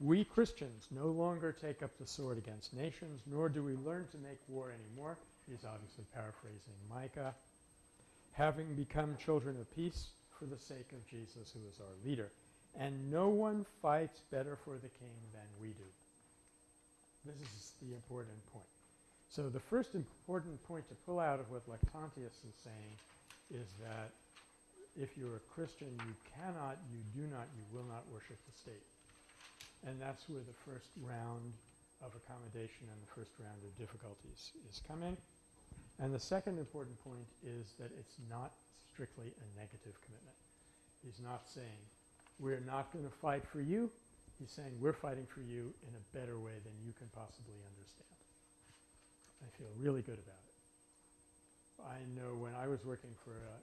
we Christians no longer take up the sword against nations, nor do we learn to make war anymore. He's obviously paraphrasing Micah. Having become children of peace for the sake of Jesus, who is our leader. And no one fights better for the king than we do. This is the important point. So the first important point to pull out of what Lactantius is saying is that if you're a Christian, you cannot, you do not, you will not worship the state. And that's where the first round of accommodation and the first round of difficulties is coming. And the second important point is that it's not strictly a negative commitment. He's not saying, we're not going to fight for you. He's saying, we're fighting for you in a better way than you can possibly understand. I feel really good about it. I know when I was working for a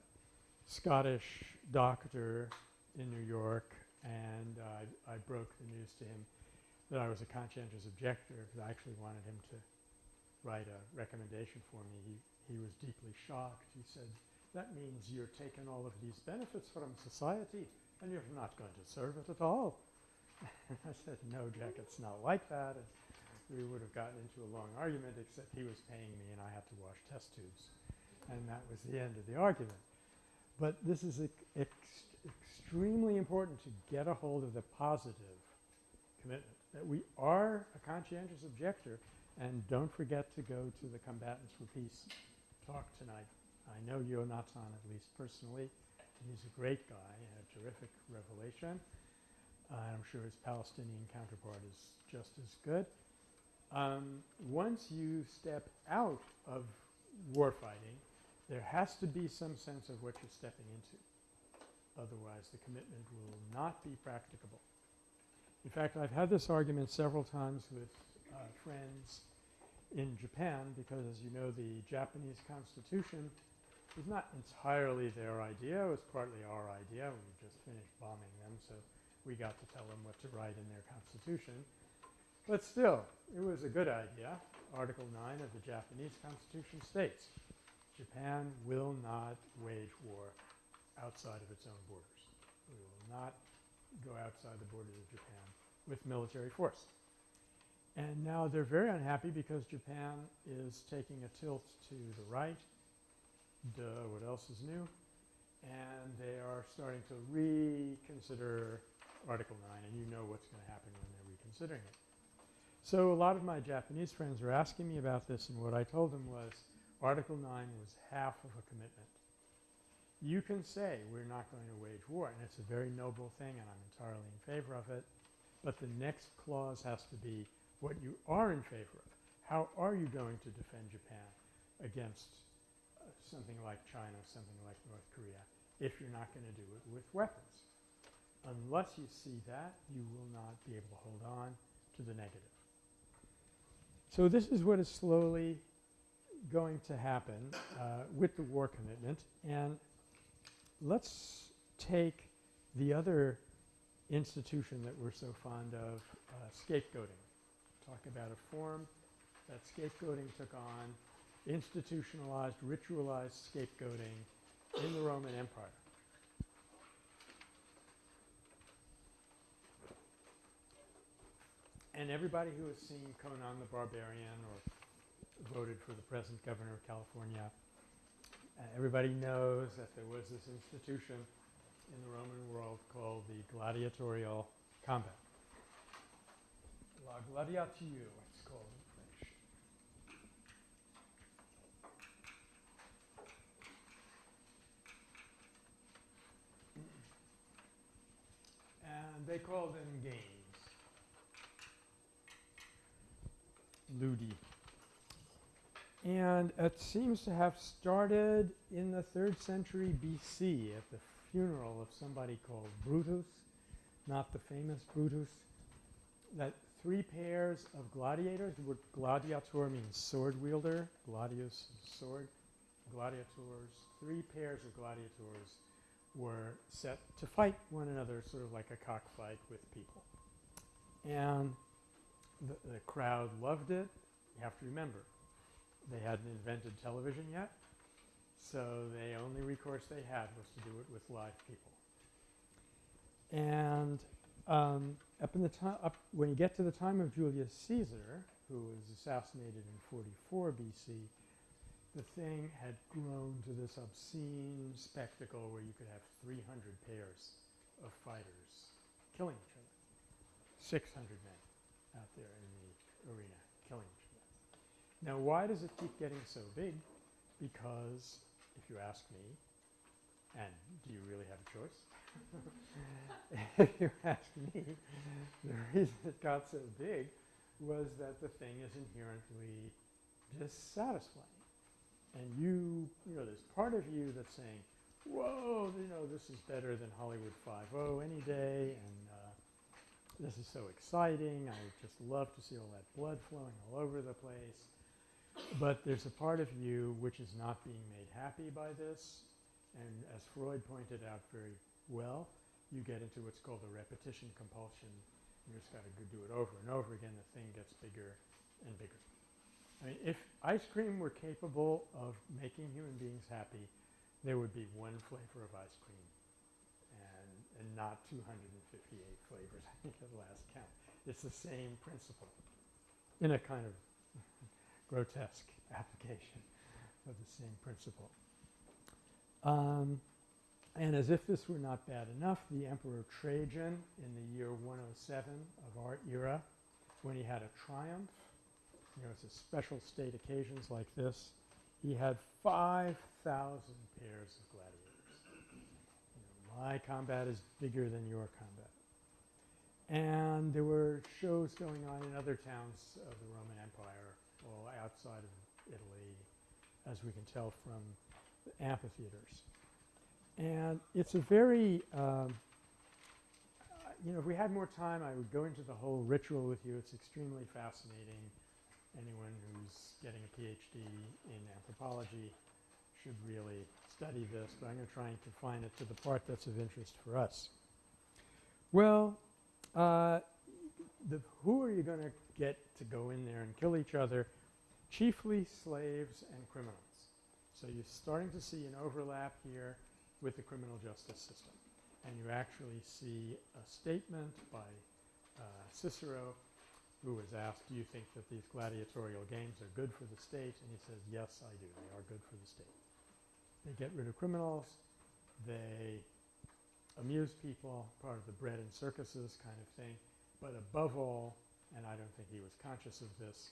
Scottish doctor in New York and I, I broke the news to him that I was a conscientious objector because I actually wanted him to write a recommendation for me. He, he was deeply shocked. He said, that means you're taking all of these benefits from society and you're not going to serve it at all. I said, no, Jack, it's not like that. And we would have gotten into a long argument except he was paying me and I had to wash test tubes. And that was the end of the argument. But this is ex extremely important to get a hold of the positive commitment, that we are a conscientious objector, and don't forget to go to the Combatants for Peace talk tonight. I know Yonatan at least personally. He's a great guy a terrific revelation. Uh, I'm sure his Palestinian counterpart is just as good. Um, once you step out of warfighting, there has to be some sense of what you're stepping into. Otherwise, the commitment will not be practicable. In fact, I've had this argument several times with uh, friends in Japan because, as you know, the Japanese constitution was not entirely their idea. It was partly our idea. We just finished bombing them, so we got to tell them what to write in their constitution. But still, it was a good idea. Article 9 of the Japanese constitution states, Japan will not wage war outside of its own borders. We will not go outside the borders of Japan with military force. And now they're very unhappy because Japan is taking a tilt to the right. Duh, what else is new? And they are starting to reconsider Article 9, and you know what's going to happen when they're reconsidering it. So a lot of my Japanese friends were asking me about this, and what I told them was Article 9 was half of a commitment you can say we're not going to wage war, and it's a very noble thing, and I'm entirely in favor of it. But the next clause has to be what you are in favor of. How are you going to defend Japan against something like China, something like North Korea? if you're not going to do it with weapons. Unless you see that, you will not be able to hold on to the negative. So this is what is slowly going to happen uh, with the war commitment. And let's take the other institution that we're so fond of, uh, scapegoating. Talk about a form that scapegoating took on, institutionalized, ritualized scapegoating in the Roman Empire. And everybody who has seen Conan the Barbarian or voted for the present governor of California, uh, everybody knows that there was this institution in the Roman world called the gladiatorial combat. La gladiature, it's called in French. And they call them games. Ludi. And it seems to have started in the third century BC at the funeral of somebody called Brutus, not the famous Brutus, that three pairs of gladiators, the word gladiator means sword wielder, gladius sword, gladiators, three pairs of gladiators were set to fight one another sort of like a cockfight with people. And the, the crowd loved it. You have to remember, they hadn't invented television yet, so the only recourse they had was to do it with live people. And um, up in the time, up when you get to the time of Julius Caesar, who was assassinated in 44 BC, the thing had grown to this obscene spectacle where you could have 300 pairs of fighters killing each other. 600 men out there in the arena killing each other. Now, why does it keep getting so big? Because, if you ask me, and do you really have a choice? if you ask me, the reason it got so big was that the thing is inherently dissatisfying. And you, you know, there's part of you that's saying, whoa, you know, this is better than Hollywood Five-O any day, and uh, this is so exciting. I just love to see all that blood flowing all over the place. But there's a part of you which is not being made happy by this. And as Freud pointed out very well, you get into what's called the repetition compulsion. You just got to do it over and over again. The thing gets bigger and bigger. I mean, if ice cream were capable of making human beings happy, there would be one flavor of ice cream and, and not 258 flavors, I think, at the last count. It's the same principle in a kind of grotesque application of the same principle. Um, and as if this were not bad enough, the Emperor Trajan in the year 107 of our era, when he had a triumph, you know, it's a special state occasions like this, he had 5,000 pairs of gladiators. You know, my combat is bigger than your combat. And there were shows going on in other towns of the Roman Empire, well, outside of Italy, as we can tell from the amphitheaters. And it's a very, um, you know, if we had more time, I would go into the whole ritual with you. It's extremely fascinating. Anyone who's getting a PhD in anthropology should really study this, but I'm going to try and confine it to the part that's of interest for us. Well, uh, the, who are you going to get to go in there and kill each other? Chiefly slaves and criminals. So you're starting to see an overlap here with the criminal justice system. And you actually see a statement by uh, Cicero who was asked, do you think that these gladiatorial games are good for the state? And he says, yes, I do. They are good for the state. They get rid of criminals. They amuse people, part of the bread and circuses kind of thing. But above all, and I don't think he was conscious of this,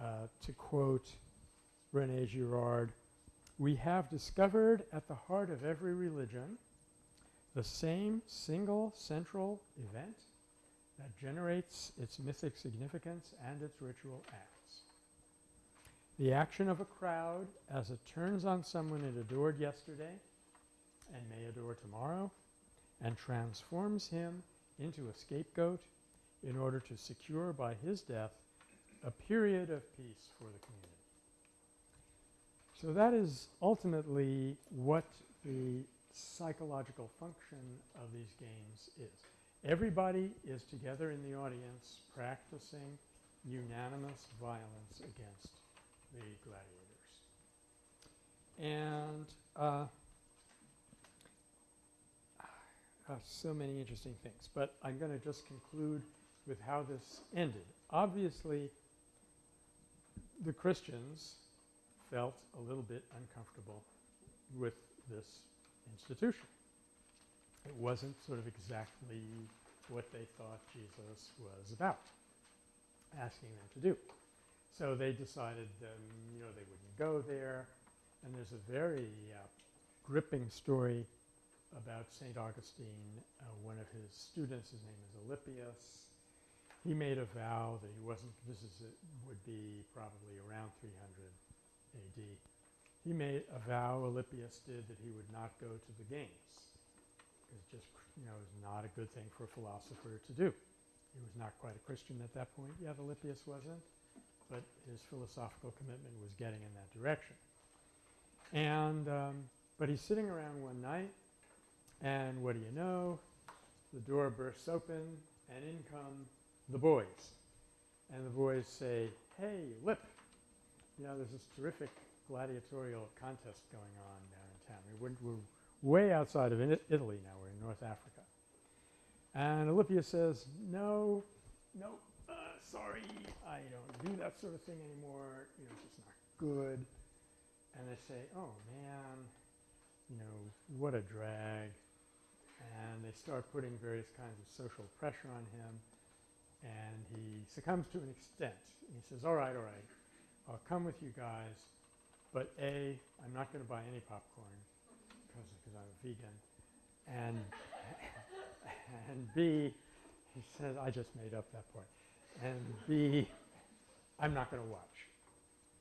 uh, to quote Rene Girard, we have discovered at the heart of every religion the same single central event that generates its mythic significance and its ritual acts. The action of a crowd as it turns on someone it adored yesterday and may adore tomorrow and transforms him into a scapegoat in order to secure by his death a period of peace for the community. So that is ultimately what the psychological function of these games is. Everybody is together in the audience practicing unanimous violence against the gladiators. And uh, uh, so many interesting things. But I'm going to just conclude with how this ended. Obviously, the Christians felt a little bit uncomfortable with this institution. It wasn't sort of exactly what they thought Jesus was about, asking them to do. So they decided, um, you know, they wouldn't go there. And there's a very uh, gripping story about St. Augustine. Uh, one of his students, his name is Alypius, he made a vow that he wasn't, this is would be probably around 300 AD. He made a vow, Alypius did, that he would not go to the games. It just, you know, is not a good thing for a philosopher to do. He was not quite a Christian at that point yet, Alypius wasn't, but his philosophical commitment was getting in that direction. And, um, but he's sitting around one night, and what do you know? The door bursts open, and in come the boys. And the boys say, hey, Lip, you know, there's this terrific gladiatorial contest going on down in town. We're, we're way outside of Italy now. We're in North Africa. And Alypius says, no, no, uh, sorry, I don't do that sort of thing anymore. You know, it's just not good. And they say, oh, man, you know, what a drag. And they start putting various kinds of social pressure on him and he succumbs to an extent. And he says, all right, all right, I'll come with you guys, but A, I'm not going to buy any popcorn because I'm a vegan, and, and B, he says, I just made up that and B, I'm not going to watch.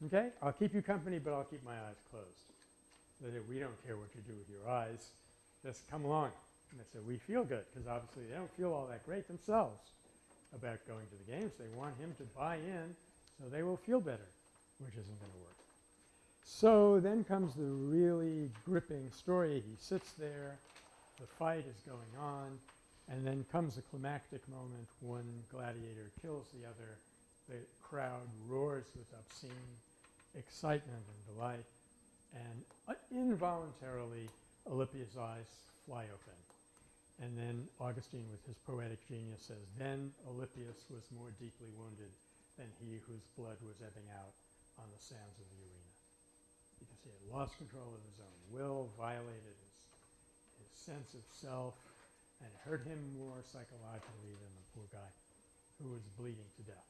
Okay? I'll keep you company, but I'll keep my eyes closed. So that we don't care what you do with your eyes. Just come along. And they said, we feel good, because obviously they don't feel all that great themselves about going to the games. They want him to buy in so they will feel better, which isn't going to work. So then comes the really gripping story. He sits there, the fight is going on, and then comes a climactic moment. One gladiator kills the other. The crowd roars with obscene excitement and delight, and uh, involuntarily Alypius's eyes fly open. And then Augustine, with his poetic genius, says, Then Alypius was more deeply wounded than he whose blood was ebbing out on the sands of the he had lost control of his own will, violated his, his sense of self, and hurt him more psychologically than the poor guy who was bleeding to death.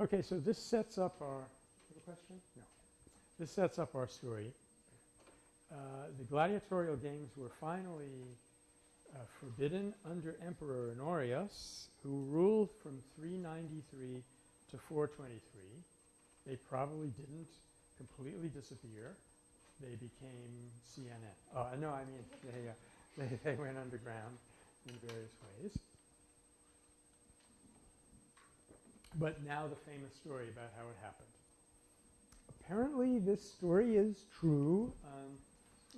Okay, so this sets up our. Question? No. This sets up our story. Uh, the gladiatorial games were finally uh, forbidden under Emperor Honorius, who ruled from 393 to 423. They probably didn't completely disappear. They became CNN. Oh, no, I mean, they, uh, they, they went underground in various ways. But now the famous story about how it happened. Apparently, this story is true. Um,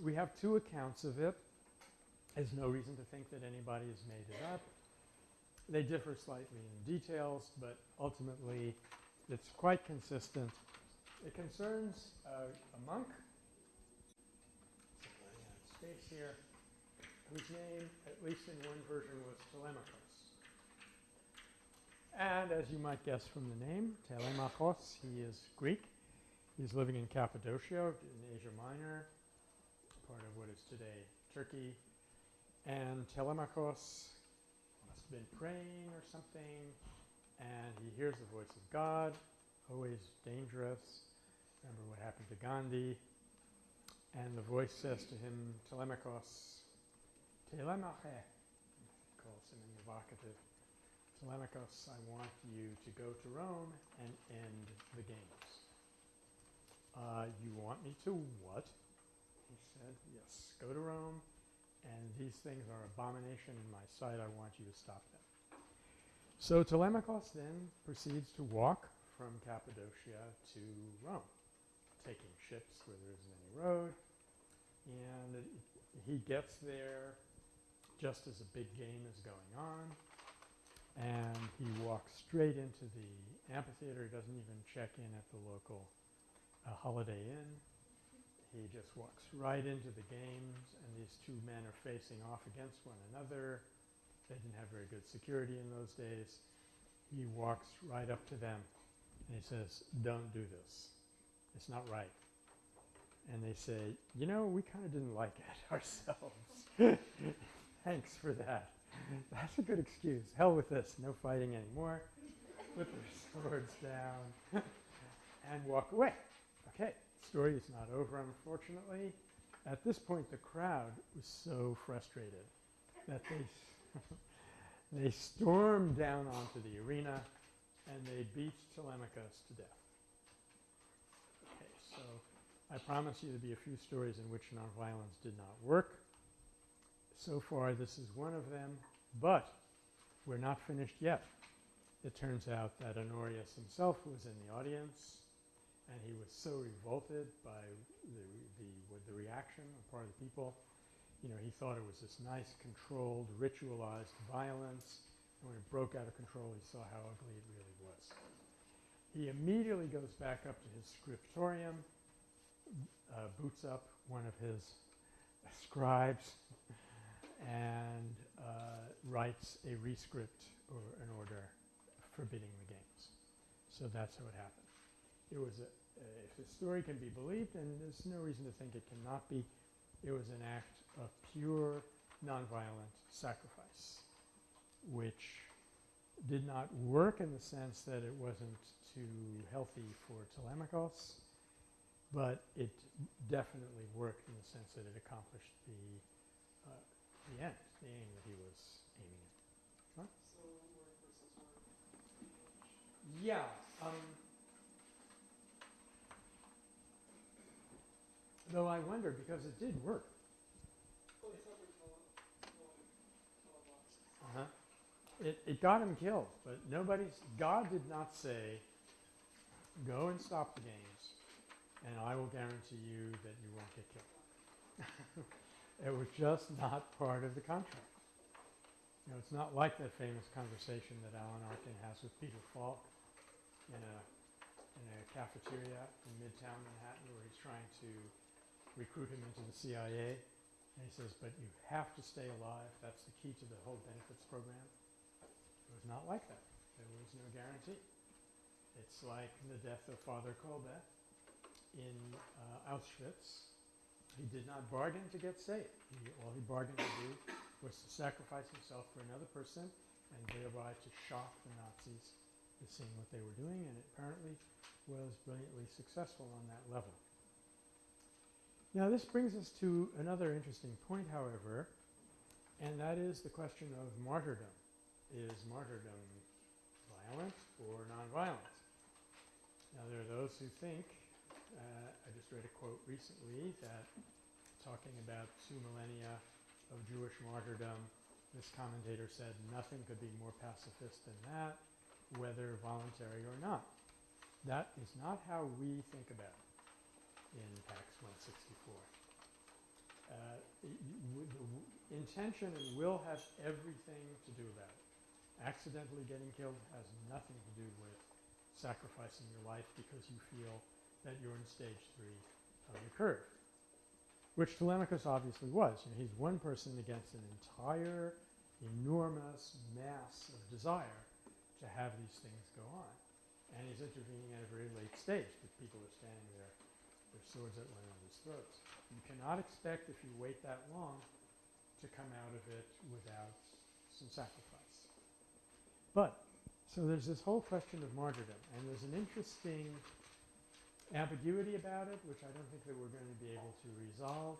we have two accounts of it. There's no reason to think that anybody has made it up. They differ slightly in details, but ultimately it's quite consistent. It concerns uh, a monk, space here, whose name, at least in one version, was Telemachus. And as you might guess from the name, Telemachos, he is Greek. He's living in Cappadocia in Asia Minor, part of what is today Turkey. And Telemachos must have been praying or something, and he hears the voice of God, always dangerous. Remember what happened to Gandhi. And the voice says to him, Telemachos, Telemache, calls him in the vocative. Telemachos, I want you to go to Rome and end the games. Uh, you want me to what? He said, yes, go to Rome, and these things are abomination in my sight. I want you to stop them. So Telemachus then proceeds to walk from Cappadocia to Rome, taking ships where there isn't any road. And he gets there just as a big game is going on. And he walks straight into the amphitheater. He doesn't even check in at the local uh, Holiday Inn. He just walks right into the games, and these two men are facing off against one another. They didn't have very good security in those days. He walks right up to them, and he says, don't do this. It's not right. And they say, you know, we kind of didn't like it ourselves. Thanks for that. That's a good excuse. Hell with this. No fighting anymore. Put their swords down and walk away. Okay, story is not over, unfortunately. At this point, the crowd was so frustrated that they, they stormed down onto the arena and they beat Telemachus to death. I promise you there'll be a few stories in which nonviolence did not work. So far, this is one of them, but we're not finished yet. It turns out that Honorius himself was in the audience, and he was so revolted by the, the, the reaction on part of the people. You know, he thought it was this nice, controlled, ritualized violence, and when it broke out of control, he saw how ugly it really was. He immediately goes back up to his scriptorium, uh, boots up one of his scribes, and uh, writes a rescript or an order forbidding the games. So that's how it happened. It was a, if the story can be believed, and there's no reason to think it cannot be, it was an act of pure nonviolent sacrifice, which did not work in the sense that it wasn't too healthy for Telemachus, but it definitely worked in the sense that it accomplished the uh, the end, the aim that he was aiming at. So versus word. Yeah. Um, though I wonder because it did work. Uh-huh. It, it got him killed, but nobody's, God did not say, go and stop the games, and I will guarantee you that you won't get killed. it was just not part of the contract. You know, it's not like that famous conversation that Alan Arkin has with Peter Falk in a, in a cafeteria in Midtown Manhattan where he's trying to recruit him into the CIA. And he says, but you have to stay alive. That's the key to the whole benefits program. It was not like that. There was no guarantee. It's like the death of Father Kolbe in uh, Auschwitz. He did not bargain to get saved. He, all he bargained to do was to sacrifice himself for another person and thereby to shock the Nazis to seeing what they were doing, and it apparently was brilliantly successful on that level. Now, this brings us to another interesting point, however, and that is the question of martyrdom. Is martyrdom violent or nonviolent? Now, there are those who think, uh, I just read a quote recently that talking about two millennia of Jewish martyrdom, this commentator said nothing could be more pacifist than that, whether voluntary or not. That is not how we think about it in Pax 164. Uh, the intention and will have everything to do about it. Accidentally getting killed has nothing to do with sacrificing your life because you feel that you're in stage three of the curve, which Telemachus obviously was. You know, he's one person against an entire enormous mass of desire to have these things go on. And he's intervening at a very late stage. The people are standing there, their swords at one another's throats. You cannot expect, if you wait that long, to come out of it without some sacrifice. But, so there's this whole question of martyrdom, and there's an interesting ambiguity about it, which I don't think that we're going to be able to resolve.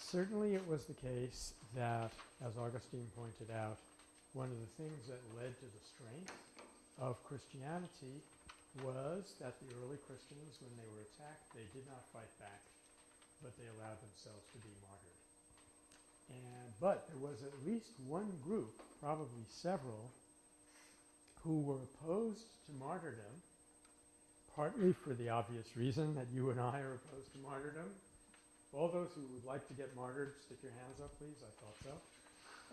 Certainly it was the case that, as Augustine pointed out, one of the things that led to the strength of Christianity was that the early Christians, when they were attacked, they did not fight back, but they allowed themselves to be martyred. And but there was at least one group, probably several, who were opposed to martyrdom, partly for the obvious reason that you and I are opposed to martyrdom. All those who would like to get martyred, stick your hands up, please. I thought so.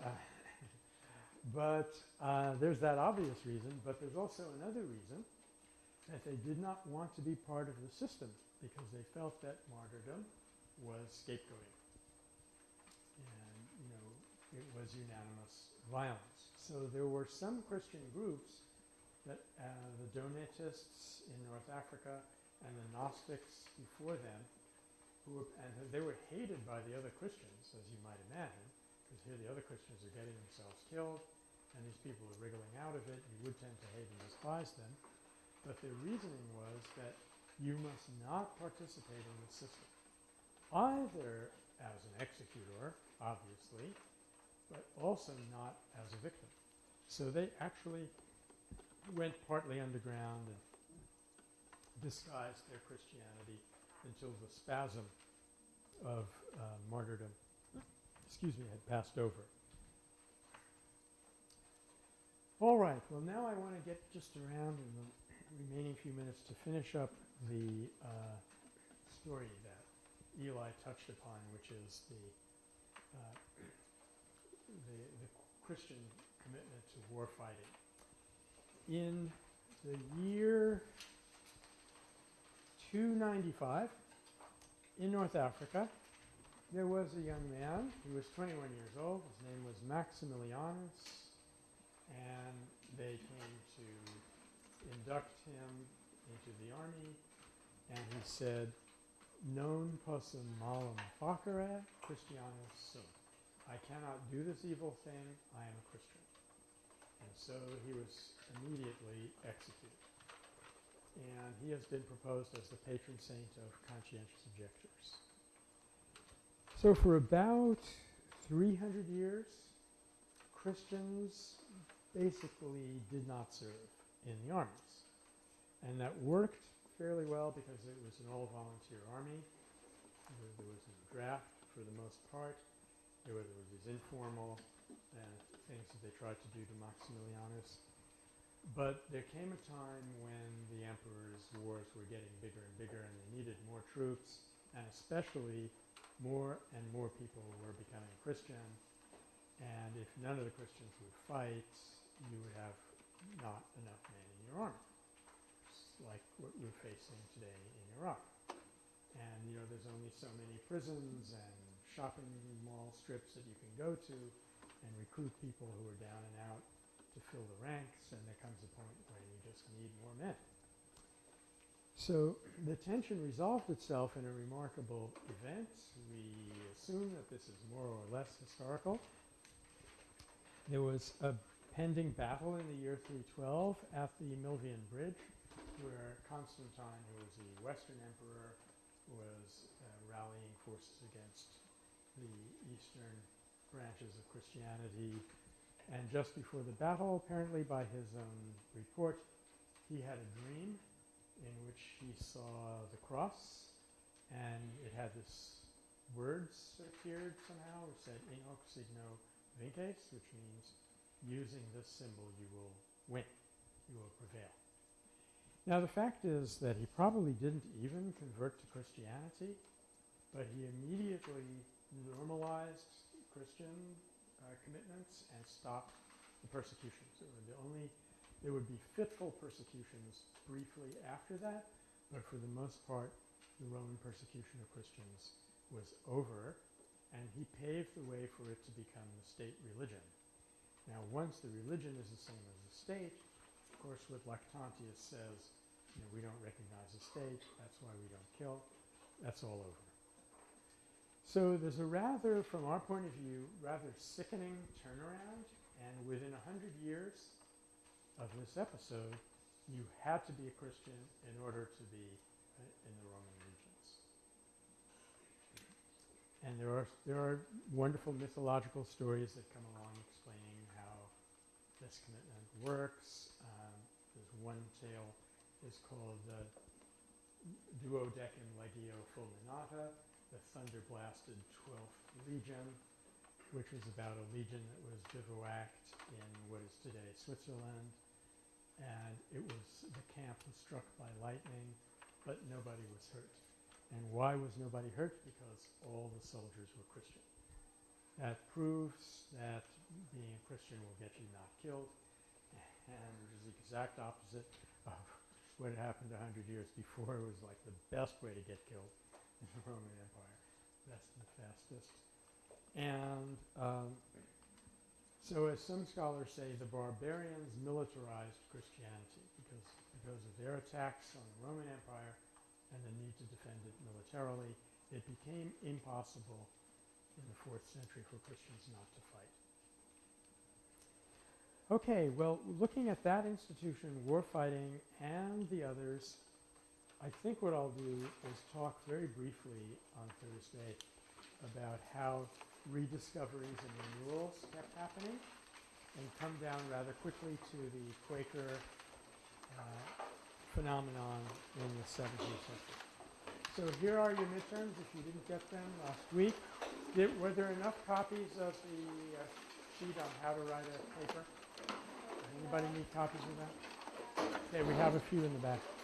Uh, but uh, there's that obvious reason, but there's also another reason that they did not want to be part of the system because they felt that martyrdom was scapegoating. And, you know, it was unanimous violence. So there were some Christian groups that uh, the Donatists in North Africa and the Gnostics before them, who were, and they were hated by the other Christians, as you might imagine, because here the other Christians are getting themselves killed, and these people are wriggling out of it. You would tend to hate and despise them. But their reasoning was that you must not participate in the system, either as an executor, obviously, but also not as a victim. So they actually went partly underground and disguised their Christianity until the spasm of uh, martyrdom, excuse me, had passed over. All right, well now I want to get just around in the remaining few minutes to finish up the uh, story that Eli touched upon, which is the, uh, the, the Christian commitment to war fighting. In the year 295 in North Africa, there was a young man. He was 21 years old. His name was Maximilianus, and they came to induct him into the army, and he said, Non possum malum facere Christianus sum. I cannot do this evil thing. I am a Christian. And so he was immediately executed. And he has been proposed as the patron saint of conscientious objectors. So for about 300 years, Christians basically did not serve in the armies. And that worked fairly well because it was an all-volunteer army. There, was no draft for the most part. There was, were these informal uh, things that they tried to do to Maximilianus. But there came a time when the emperor's wars were getting bigger and bigger and they needed more troops and especially more and more people were becoming Christian. And if none of the Christians would fight, you would have not enough men in your army. Like what we're facing today in Iraq. And, you know, there's only so many prisons and shopping mall strips that you can go to and recruit people who are down and out to fill the ranks, and there comes a point when you just need more men. So the tension resolved itself in a remarkable event. We assume that this is more or less historical. There was a pending battle in the year 312 at the Milvian Bridge where Constantine, who was the Western emperor, was uh, rallying forces against the eastern branches of Christianity. And just before the battle, apparently by his own report, he had a dream in which he saw the cross and it had this words appeared somehow. It said in hoc signo vinces, which means using this symbol you will win, you will prevail. Now the fact is that he probably didn't even convert to Christianity, but he immediately normalized Christian uh, commitments and stop the persecutions. It would only there would be fitful persecutions briefly after that, but for the most part, the Roman persecution of Christians was over, and he paved the way for it to become the state religion. Now, once the religion is the same as the state, of course, what Lactantius says, you know, we don't recognize the state, that's why we don't kill, that's all over. So there's a rather, from our point of view, rather sickening turnaround, and within a hundred years of this episode, you had to be a Christian in order to be uh, in the Roman legions. And there are, there are wonderful mythological stories that come along explaining how this commitment works. Um, there's one tale is called the uh, Duodecim Legio Fulminata, the thunder-blasted 12th Legion, which was about a legion that was bivouacked in what is today Switzerland. And it was, the camp was struck by lightning, but nobody was hurt. And why was nobody hurt? Because all the soldiers were Christian. That proves that being a Christian will get you not killed, and which is the exact opposite of what happened a hundred years before. It was like the best way to get killed in the Roman Empire. That's the fastest. And um, so as some scholars say, the barbarians militarized Christianity because, because of their attacks on the Roman Empire and the need to defend it militarily, it became impossible in the fourth century for Christians not to fight. Okay, well, looking at that institution, war fighting, and the others, I think what I'll do is talk very briefly on Thursday about how rediscoveries and renewals kept happening and come down rather quickly to the Quaker uh, phenomenon in the 17th century. So here are your midterms if you didn't get them last week. Did, were there enough copies of the uh, sheet on how to write a paper? Anybody need copies of that? Okay, we have a few in the back.